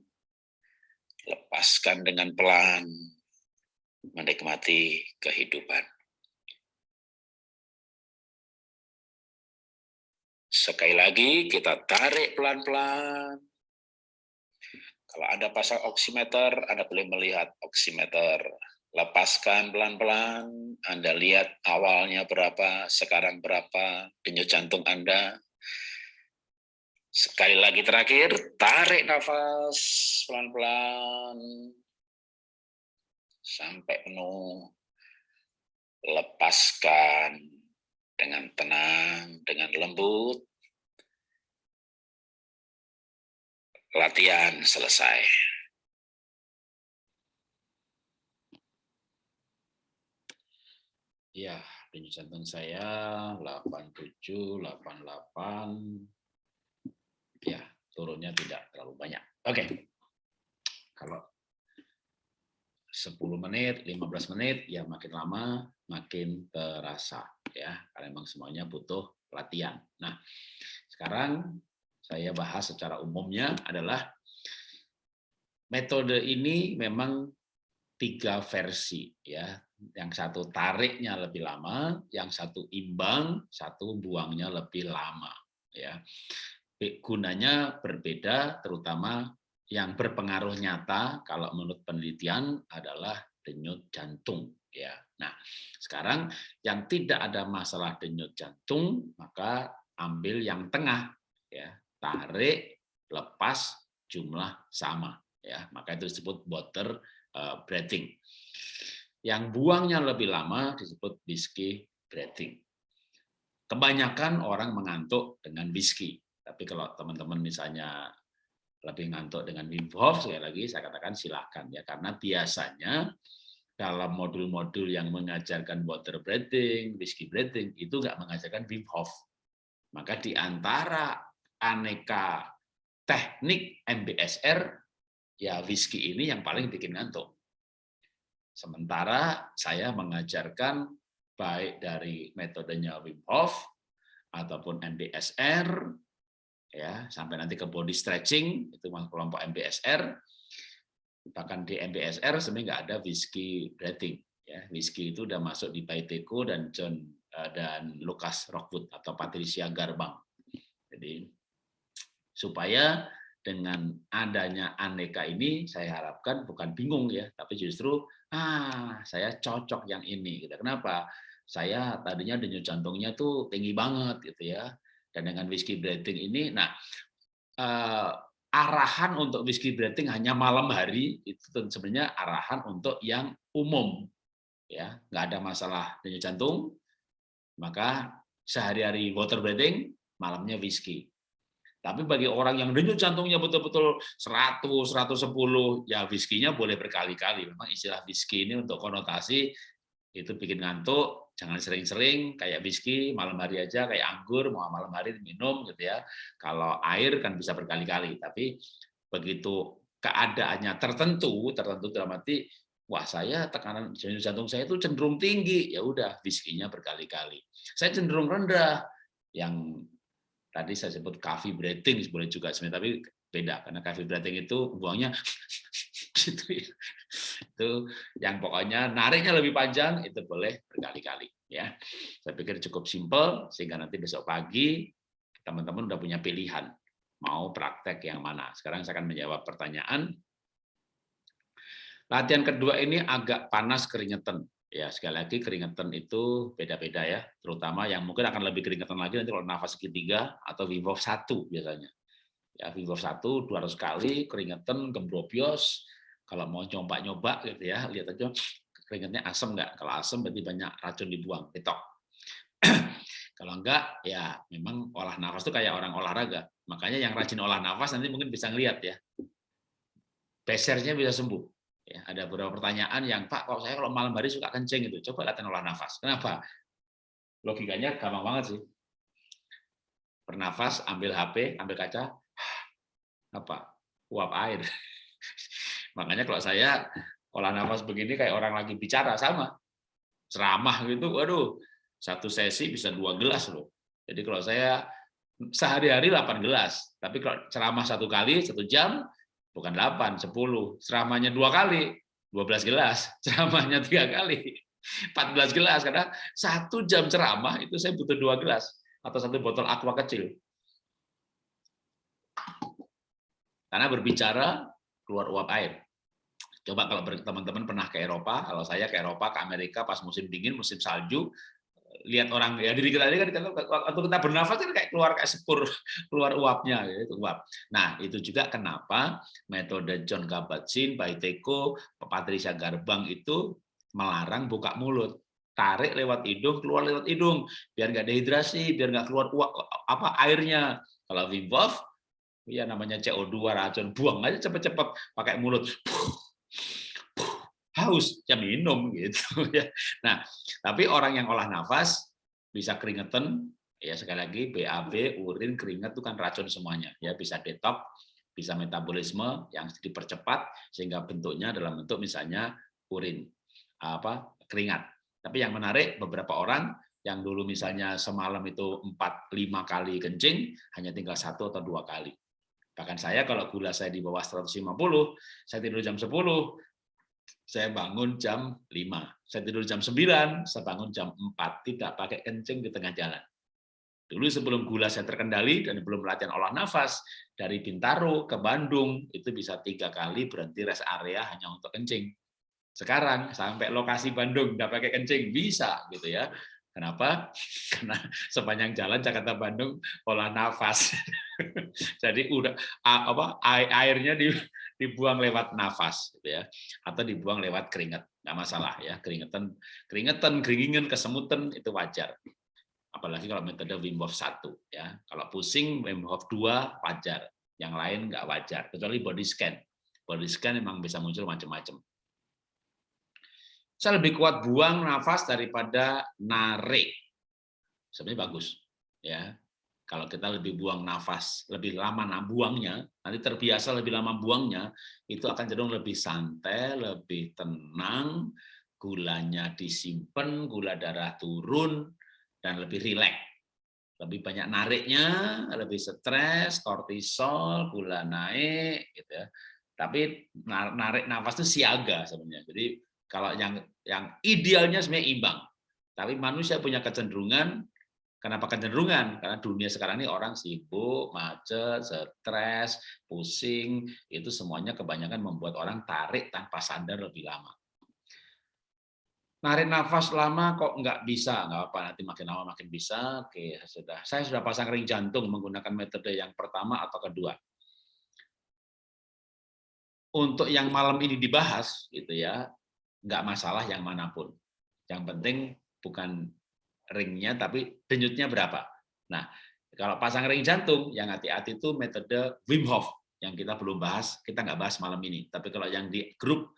Lepaskan dengan pelan. Menikmati kehidupan. Sekali lagi kita tarik pelan-pelan. Kalau Anda pasang oximeter, Anda boleh melihat oximeter. Lepaskan pelan-pelan, Anda lihat awalnya berapa, sekarang berapa, denyut jantung Anda. Sekali lagi terakhir, tarik nafas pelan-pelan sampai penuh. Lepaskan dengan tenang, dengan lembut. latihan selesai. Ya, denyut jantung saya 87, 88. Ya, turunnya tidak terlalu banyak. Oke. Kalau 10 menit, 15 menit, ya makin lama makin terasa ya. Karena memang semuanya butuh latihan. Nah, sekarang saya bahas secara umumnya adalah metode ini memang tiga versi ya. Yang satu tariknya lebih lama, yang satu imbang, satu buangnya lebih lama ya. Gunanya berbeda terutama yang berpengaruh nyata kalau menurut penelitian adalah denyut jantung ya. Nah, sekarang yang tidak ada masalah denyut jantung maka ambil yang tengah ya tarik, lepas, jumlah sama. ya Maka itu disebut water eh, breathing. Yang buangnya lebih lama disebut whiskey breathing. Kebanyakan orang mengantuk dengan whiskey. Tapi kalau teman-teman misalnya lebih ngantuk dengan Wim Hof, sekali lagi saya katakan silakan ya karena biasanya dalam modul-modul yang mengajarkan water breathing, whiskey breathing itu nggak mengajarkan Wim Hof. Maka di antara aneka teknik MBSR, ya whisky ini yang paling bikin ngantuk. Sementara saya mengajarkan baik dari metodenya Wim Hof ataupun MBSR, ya sampai nanti ke body stretching itu kelompok MBSR bahkan di MBSR sebenarnya nggak ada whiskey breathing ya. Whiskey itu udah masuk di Baiteko dan John eh, dan Lucas Rockwood atau Patricia Garbang. Jadi supaya dengan adanya aneka ini saya harapkan bukan bingung ya tapi justru ah saya cocok yang ini gitu. Kenapa? Saya tadinya denyut jantungnya tuh tinggi banget gitu ya. Dan dengan whiskey breathing ini nah eh, arahan untuk whiskey breathing hanya malam hari itu sebenarnya arahan untuk yang umum ya. Nggak ada masalah denyut jantung maka sehari-hari water breathing malamnya whiskey tapi bagi orang yang denyut jantungnya betul-betul 100 110 ya whiskey-nya boleh berkali-kali. Memang istilah whiskey ini untuk konotasi itu bikin ngantuk jangan sering-sering kayak whisky malam hari aja kayak anggur mau malam hari minum gitu ya. Kalau air kan bisa berkali-kali tapi begitu keadaannya tertentu tertentu dalam wah saya tekanan jantung saya itu cenderung tinggi. Ya udah whisky-nya berkali-kali. Saya cenderung rendah yang tadi saya sebut coffee breathing boleh juga sebenarnya tapi beda karena coffee breathing itu buangnya gitu ya. Itu yang pokoknya nariknya lebih panjang itu boleh berkali-kali ya. Saya pikir cukup simpel sehingga nanti besok pagi teman-teman udah punya pilihan mau praktek yang mana. Sekarang saya akan menjawab pertanyaan. Latihan kedua ini agak panas keringetan. Ya, sekali lagi keringetan itu beda-beda ya, terutama yang mungkin akan lebih keringetan lagi nanti kalau nafas ketiga atau Wim Hof 1 biasanya. Ya Wim satu 200 kali keringetan gembrobios kalau mau nyoba-nyoba gitu ya lihat aja keringetnya asam nggak? Kalau asam berarti banyak racun dibuang ketok. Kalau enggak ya memang olah nafas itu kayak orang olahraga. Makanya yang rajin olah nafas nanti mungkin bisa ngelihat ya. Pesernya bisa sembuh ya ada beberapa pertanyaan yang Pak kalau saya kalau malam hari suka kencing itu coba latihan olah nafas. Kenapa? Logikanya gampang banget sih. Bernafas ambil HP ambil kaca apa? Uap air. Makanya kalau saya olah nafas begini kayak orang lagi bicara sama. Ceramah gitu, waduh satu sesi bisa dua gelas loh. Jadi kalau saya sehari-hari 8 gelas, tapi kalau ceramah satu kali satu jam bukan 8, 10, ceramahnya dua kali 12 gelas, ceramahnya tiga kali 14 gelas karena satu jam ceramah itu saya butuh dua gelas atau satu botol aqua kecil. Karena berbicara keluar uap air. Coba kalau teman-teman pernah ke Eropa, kalau saya ke Eropa, ke Amerika pas musim dingin, musim salju, lihat orang ya diri kita ini kan waktu kita bernafas kan kayak keluar kayak sepur keluar uapnya itu uap. Nah itu juga kenapa metode John Kabat-Zinn, Baiteko, Patricia Garbang itu melarang buka mulut. Tarik lewat hidung keluar lewat hidung. Biar nggak dehidrasi biar nggak keluar uap apa airnya. Kalau Wim Hof ya namanya CO2 racun buang aja cepet-cepet pakai mulut haus ya minum gitu ya. Nah tapi orang yang olah nafas bisa keringetan ya sekali lagi BAB urin keringat itu kan racun semuanya ya. Bisa detok bisa metabolisme yang dipercepat sehingga bentuknya dalam bentuk misalnya urin apa keringat. Tapi yang menarik beberapa orang yang dulu misalnya semalam itu 4 5 kali kencing hanya tinggal satu atau dua kali. Bahkan saya kalau gula saya di bawah 150, saya tidur jam 10, saya bangun jam 5. Saya tidur jam 9, saya bangun jam 4. Tidak pakai kencing di tengah jalan. Dulu sebelum gula saya terkendali dan belum latihan olah nafas, dari Bintaro ke Bandung, itu bisa tiga kali berhenti rest area hanya untuk kencing. Sekarang sampai lokasi Bandung nggak pakai kencing bisa gitu ya. Kenapa? Karena sepanjang jalan Jakarta Bandung olah nafas. Jadi udah apa airnya dibuang lewat nafas gitu ya atau dibuang lewat keringat. Nggak masalah ya, keringetan keringetan, keringingan, kesemutan itu wajar. Apalagi kalau metode Wim Hof 1 ya. Kalau pusing Wim Hof 2 wajar, yang lain nggak wajar kecuali body scan. Body scan memang bisa muncul macam-macam saya lebih kuat buang nafas daripada narik. Sebenarnya bagus. ya. Kalau kita lebih buang nafas, lebih lama buangnya, nanti terbiasa lebih lama buangnya, itu akan cenderung lebih santai, lebih tenang, gulanya disimpan, gula darah turun, dan lebih rileks. lebih banyak nariknya, lebih stres, kortisol, gula naik, gitu ya. Tapi narik nafas itu siaga sebenarnya. Jadi kalau yang yang idealnya sebenarnya imbang. Tapi manusia punya kecenderungan Kenapa kecenderungan? Karena dunia sekarang ini orang sibuk, macet, stres, pusing, itu semuanya kebanyakan membuat orang tarik tanpa sadar lebih lama. Narik nafas lama kok nggak bisa, nggak apa nanti makin lama makin bisa. Oke, sudah. Saya sudah pasang ring jantung menggunakan metode yang pertama atau kedua. Untuk yang malam ini dibahas, gitu ya, nggak masalah yang mana pun. Yang penting bukan ringnya, tapi denyutnya berapa. Nah, kalau pasang ring jantung, yang hati-hati itu metode Wim Hof, yang kita belum bahas, kita nggak bahas malam ini. Tapi kalau yang di grup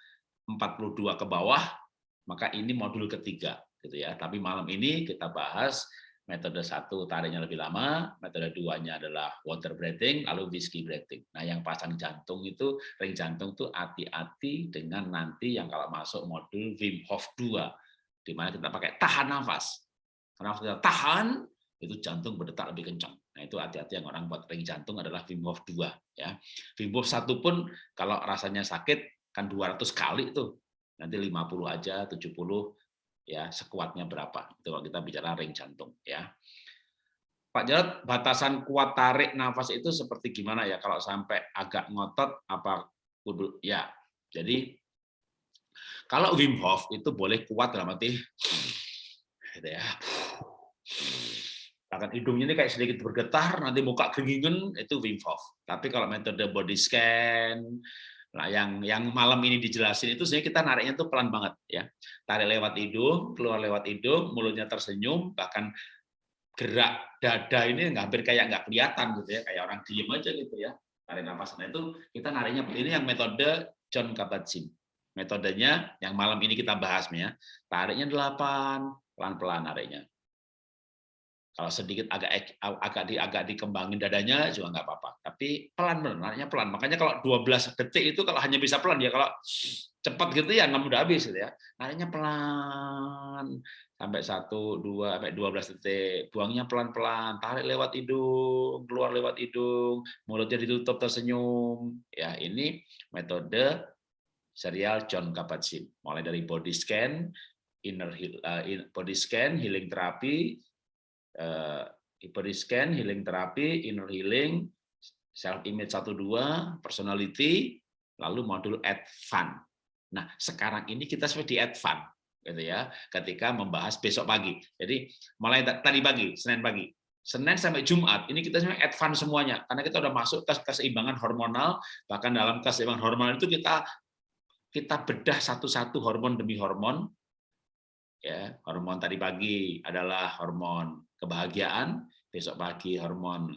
42 ke bawah, maka ini modul ketiga. gitu ya. Tapi malam ini kita bahas metode satu tariknya lebih lama, metode duanya adalah water breathing, lalu whiskey breathing. Nah, yang pasang jantung itu, ring jantung itu hati-hati dengan nanti yang kalau masuk modul Wim Hof 2, di mana kita pakai tahan nafas. Karena tahan, itu jantung berdetak lebih kencang. Nah, itu hati-hati yang orang buat ring jantung adalah Wim Hof 2 ya. Wim Hof 1 pun kalau rasanya sakit kan 200 kali tuh. Nanti 50 aja, 70 ya, sekuatnya berapa. Itu kalau kita bicara ring jantung ya. Pak Jarod, batasan kuat tarik nafas itu seperti gimana ya kalau sampai agak ngotot apa kudu ya. Jadi kalau Wim Hof itu boleh kuat dalam arti gitu ya. Bahkan hidungnya ini kayak sedikit bergetar, nanti muka keringin itu Wim Hof. Tapi kalau metode body scan, nah yang yang malam ini dijelasin itu sebenarnya kita nariknya tuh pelan banget ya. Tarik lewat hidung, keluar lewat hidung, mulutnya tersenyum, bahkan gerak dada ini hampir kayak nggak kelihatan gitu ya, kayak orang diem aja gitu ya. Tarik nafas. Nah itu kita nariknya ini yang metode John Kabat-Zinn. Metodenya yang malam ini kita bahas ya. Tariknya 8, pelan-pelan nariknya. Kalau sedikit agak agak di agak dikembangin dadanya juga nggak apa-apa. Tapi pelan pelan. Makanya kalau 12 detik itu kalau hanya bisa pelan ya kalau cepat gitu ya 6 udah habis gitu ya. Nariknya pelan sampai 1 2 sampai 12 detik. Buangnya pelan-pelan, tarik lewat hidung, keluar lewat hidung, mulutnya ditutup tersenyum. Ya, ini metode serial John Kabat-Zinn. Mulai dari body scan, inner uh, body scan, healing terapi, uh, body scan, healing terapi, inner healing, self image 12, personality, lalu modul fun. Nah, sekarang ini kita sudah di fun gitu ya, ketika membahas besok pagi. Jadi mulai tadi pagi, Senin pagi. Senin sampai Jumat, ini kita sebenarnya advance semuanya, karena kita udah masuk ke keseimbangan hormonal, bahkan dalam keseimbangan hormonal itu kita kita bedah satu-satu hormon demi hormon, ya hormon tadi pagi adalah hormon kebahagiaan besok pagi hormon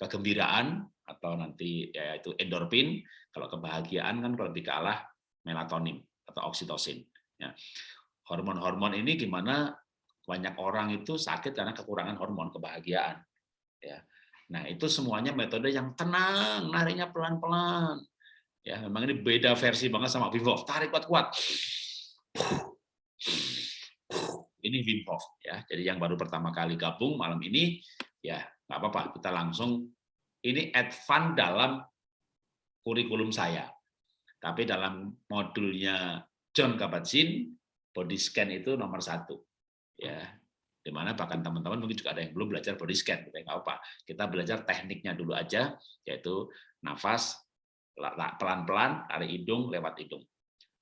kegembiraan atau nanti yaitu endorfin. Kalau kebahagiaan kan kalau lebih kalah melatonin atau oksitosin ya. Hormon-hormon ini gimana banyak orang itu sakit karena kekurangan hormon kebahagiaan ya. Nah itu semuanya metode yang tenang nariknya pelan-pelan ya. Memang ini beda versi banget sama Wim tarik kuat-kuat ini Wim Hof ya. Jadi yang baru pertama kali gabung malam ini ya nggak apa-apa kita langsung ini advance dalam kurikulum saya. Tapi dalam modulnya John Kabat-Zinn body scan itu nomor satu ya di mana bahkan teman-teman mungkin juga ada yang belum belajar body scan ya, nggak apa kita belajar tekniknya dulu aja yaitu nafas pelan-pelan tarik hidung lewat hidung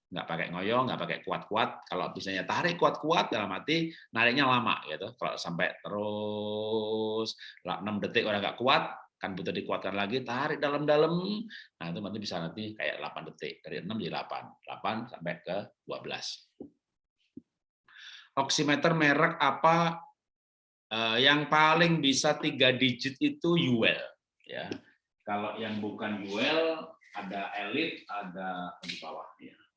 nggak pakai ngoyong, nggak pakai kuat-kuat. Kalau misalnya tarik kuat-kuat dalam arti nariknya lama gitu. Kalau sampai terus 6 detik udah nggak kuat, kan butuh dikuatkan lagi, tarik dalam-dalam. Nah, itu nanti bisa nanti kayak 8 detik. Dari 6 jadi 8. 8 sampai ke 12. Oximeter merek apa eh, yang paling bisa tiga digit itu UL ya. Kalau yang bukan UL ada Elite, ada di bawah ya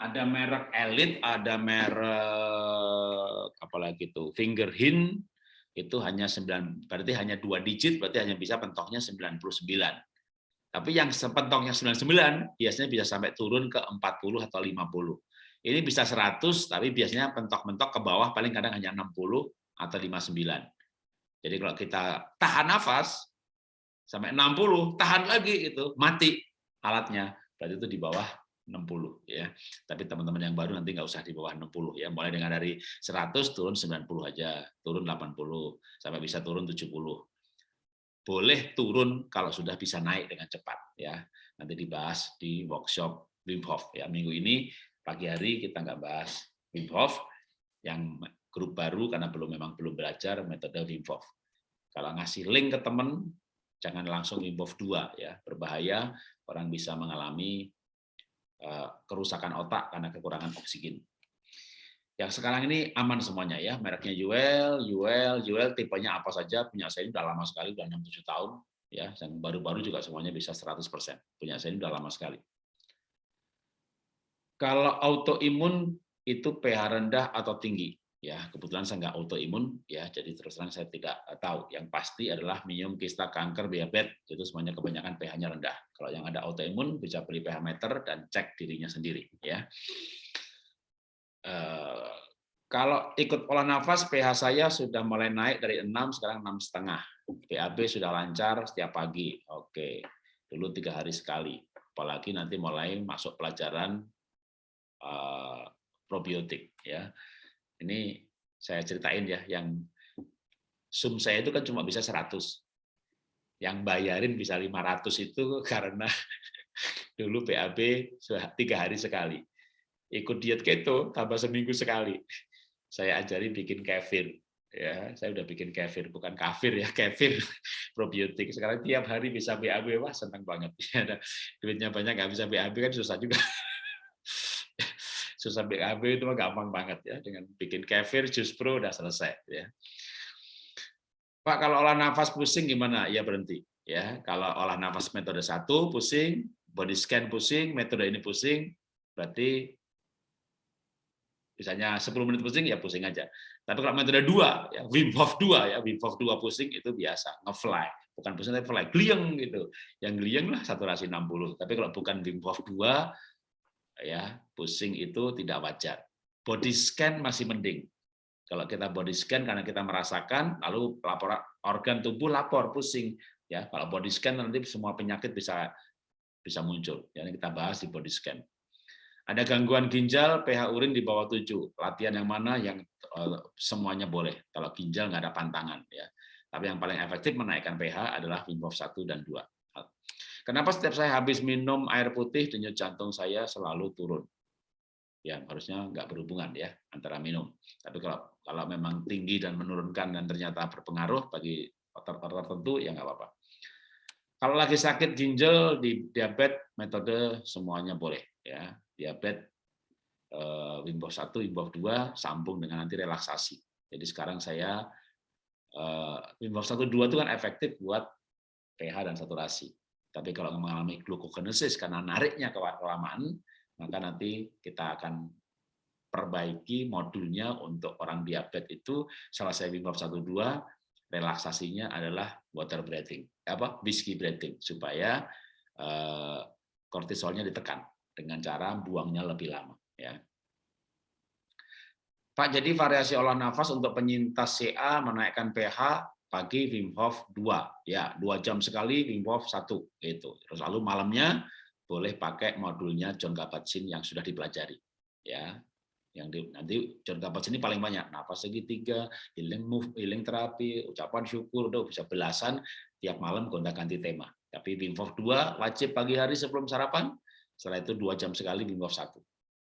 ada merek Elite, ada merek apalagi itu Finger Hin itu hanya 9 berarti hanya dua digit berarti hanya bisa pentoknya 99. Tapi yang sepentoknya 99 biasanya bisa sampai turun ke 40 atau 50. Ini bisa 100 tapi biasanya pentok-pentok ke bawah paling kadang hanya 60 atau 59. Jadi kalau kita tahan nafas sampai 60, tahan lagi itu mati alatnya. Berarti itu di bawah 60 ya. Tapi teman-teman yang baru nanti nggak usah di bawah 60 ya. Mulai dengan dari 100 turun 90 aja, turun 80 sampai bisa turun 70. Boleh turun kalau sudah bisa naik dengan cepat ya. Nanti dibahas di workshop Wim Hof ya. Minggu ini pagi hari kita nggak bahas Wim Hof yang grup baru karena belum memang belum belajar metode Wim Hof. Kalau ngasih link ke teman jangan langsung Wim Hof 2 ya. Berbahaya orang bisa mengalami kerusakan otak karena kekurangan oksigen. Yang sekarang ini aman semuanya ya, mereknya Yuel, Yuel, Yuel tipenya apa saja, punya saya ini udah lama sekali, udah 6-7 tahun, ya, dan baru-baru juga semuanya bisa 100%, punya saya ini udah lama sekali. Kalau autoimun itu pH rendah atau tinggi, ya kebetulan saya nggak autoimun ya. Jadi terus terang saya tidak eh, tahu. Yang pasti adalah minum kista kanker diabetes itu semuanya kebanyakan pH-nya rendah. Kalau yang ada autoimun bisa beli pH meter dan cek dirinya sendiri ya. Uh, kalau ikut olah nafas pH saya sudah mulai naik dari 6 sekarang enam setengah. PAB sudah lancar setiap pagi. Oke dulu tiga hari sekali. Apalagi nanti mulai masuk pelajaran uh, probiotik ya ini saya ceritain ya, yang sum saya itu kan cuma bisa 100. Yang bayarin bisa 500 itu karena dulu PAB tiga hari sekali. Ikut diet keto tambah seminggu sekali. Saya ajari bikin kefir. Ya, saya udah bikin kefir, bukan kafir ya, kefir probiotik. Sekarang tiap hari bisa BAB, wah senang banget. Ya, duitnya banyak nggak bisa BAB kan susah juga susah BAB itu mah gampang banget ya dengan bikin kefir jus pro udah selesai ya. Pak kalau olah nafas pusing gimana? Ya berhenti ya. Kalau olah nafas metode satu pusing, body scan pusing, metode ini pusing, berarti misalnya 10 menit pusing ya pusing aja. Tapi kalau metode dua, ya Wim Hof dua ya Wim Hof dua pusing itu biasa, ngefly. Bukan pusing tapi fly, glieng gitu. Yang glieng lah saturasi 60. Tapi kalau bukan Wim Hof dua ya pusing itu tidak wajar. Body scan masih mending. Kalau kita body scan karena kita merasakan, lalu laporan organ tubuh lapor pusing. Ya, kalau body scan nanti semua penyakit bisa bisa muncul. Ya, kita bahas di body scan. Ada gangguan ginjal, pH urin di bawah 7. Latihan yang mana yang eh, semuanya boleh. Kalau ginjal nggak ada pantangan. ya. Tapi yang paling efektif menaikkan pH adalah Wim Hof 1 dan 2. Kenapa setiap saya habis minum air putih, denyut jantung saya selalu turun? Ya, harusnya nggak berhubungan ya antara minum. Tapi kalau kalau memang tinggi dan menurunkan dan ternyata berpengaruh bagi faktor-faktor tertentu, ya nggak apa-apa. Kalau lagi sakit ginjal di diabetes, metode semuanya boleh. ya Diabetes eh, Wim Hof 1, Wim Hof 2, sambung dengan nanti relaksasi. Jadi sekarang saya eh, Wim Hof 1, 2 itu kan efektif buat pH dan saturasi. Tapi kalau mengalami glucogenesis karena nariknya kelamaan, maka nanti kita akan perbaiki modulnya untuk orang diabetes itu selesai Wim Hof 1 2 relaksasinya adalah water breathing, apa whiskey breathing supaya eh, kortisolnya ditekan dengan cara buangnya lebih lama ya. Pak, jadi variasi olah nafas untuk penyintas CA menaikkan pH pagi Wim Hof 2 ya dua jam sekali Wim Hof 1 itu terus lalu malamnya boleh pakai modulnya John Kabat-Zinn yang sudah dipelajari ya. Yang di, nanti John Kabat-Zinn ini paling banyak nafas segitiga healing move healing terapi ucapan syukur udah bisa belasan tiap malam gonta-ganti tema. Tapi Wim Hof 2 wajib pagi hari sebelum sarapan setelah itu dua jam sekali Wim Hof 1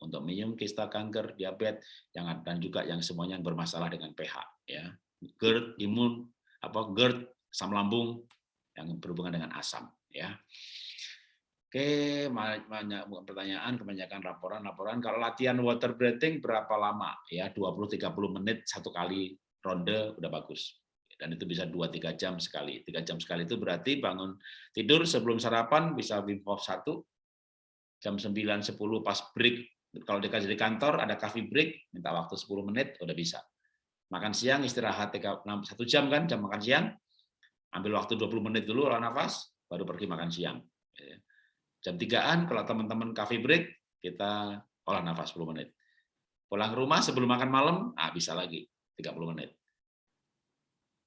untuk minum kista kanker diabetes yang dan juga yang semuanya yang bermasalah dengan pH ya. GERD imun apa GERD, asam lambung yang berhubungan dengan asam ya. Oke, banyak pertanyaan, kebanyakan laporan-laporan. Kalau latihan water breathing berapa lama? Ya, 20-30 menit satu kali ronde udah bagus. Dan itu bisa 2-3 jam sekali. 3 jam sekali itu berarti bangun tidur sebelum sarapan bisa Wim Hof 1, jam 9-10 pas break. Kalau dikasih di kantor ada coffee break, minta waktu 10 menit, udah bisa makan siang istirahat satu jam kan jam makan siang ambil waktu 20 menit dulu olah nafas baru pergi makan siang ya. jam tigaan kalau teman-teman coffee break kita olah nafas 10 menit pulang rumah sebelum makan malam ah bisa lagi 30 menit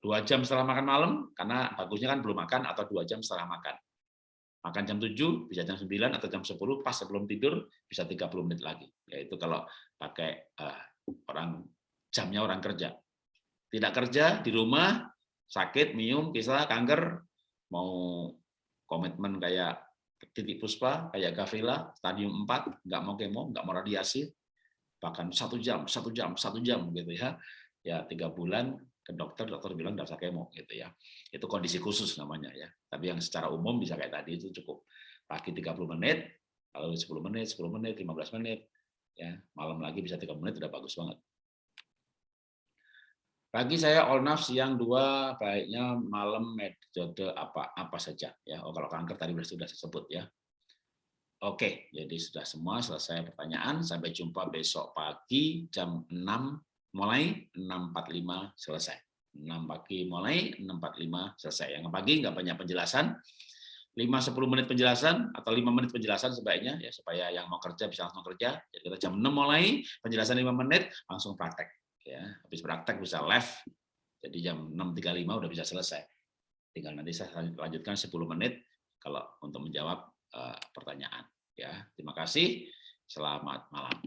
dua jam setelah makan malam, karena bagusnya kan belum makan atau dua jam setelah makan. Makan jam 7, bisa jam 9 atau jam 10, pas sebelum tidur bisa 30 menit lagi. Yaitu kalau pakai uh, orang jamnya orang kerja. Tidak kerja di rumah, sakit, minum, kisah, kanker, mau komitmen kayak titik puspa, kayak Gavela, stadium 4, nggak mau kemo, nggak mau radiasi, bahkan satu jam, satu jam, satu jam gitu ya. Ya tiga bulan ke dokter, dokter bilang nggak usah kemo gitu ya. Itu kondisi khusus namanya ya. Tapi yang secara umum bisa kayak tadi itu cukup pagi 30 menit, lalu 10 menit, 10 menit, 15 menit, ya malam lagi bisa 3 menit udah bagus banget. Pagi saya all naf, siang dua, baiknya malam metode apa apa saja ya. Oh kalau kanker tadi sudah saya sebut ya. Oke, jadi sudah semua selesai pertanyaan. Sampai jumpa besok pagi jam 6 mulai 6.45 selesai. 6 pagi mulai 6.45 selesai. Yang pagi nggak banyak penjelasan. 5-10 menit penjelasan atau 5 menit penjelasan sebaiknya ya supaya yang mau kerja bisa langsung kerja. Jadi kita jam 6 mulai penjelasan 5 menit langsung praktek ya. Habis praktek bisa live. Jadi jam 6.35 udah bisa selesai. Tinggal nanti saya lanjutkan 10 menit kalau untuk menjawab uh, pertanyaan ya. Terima kasih. Selamat malam.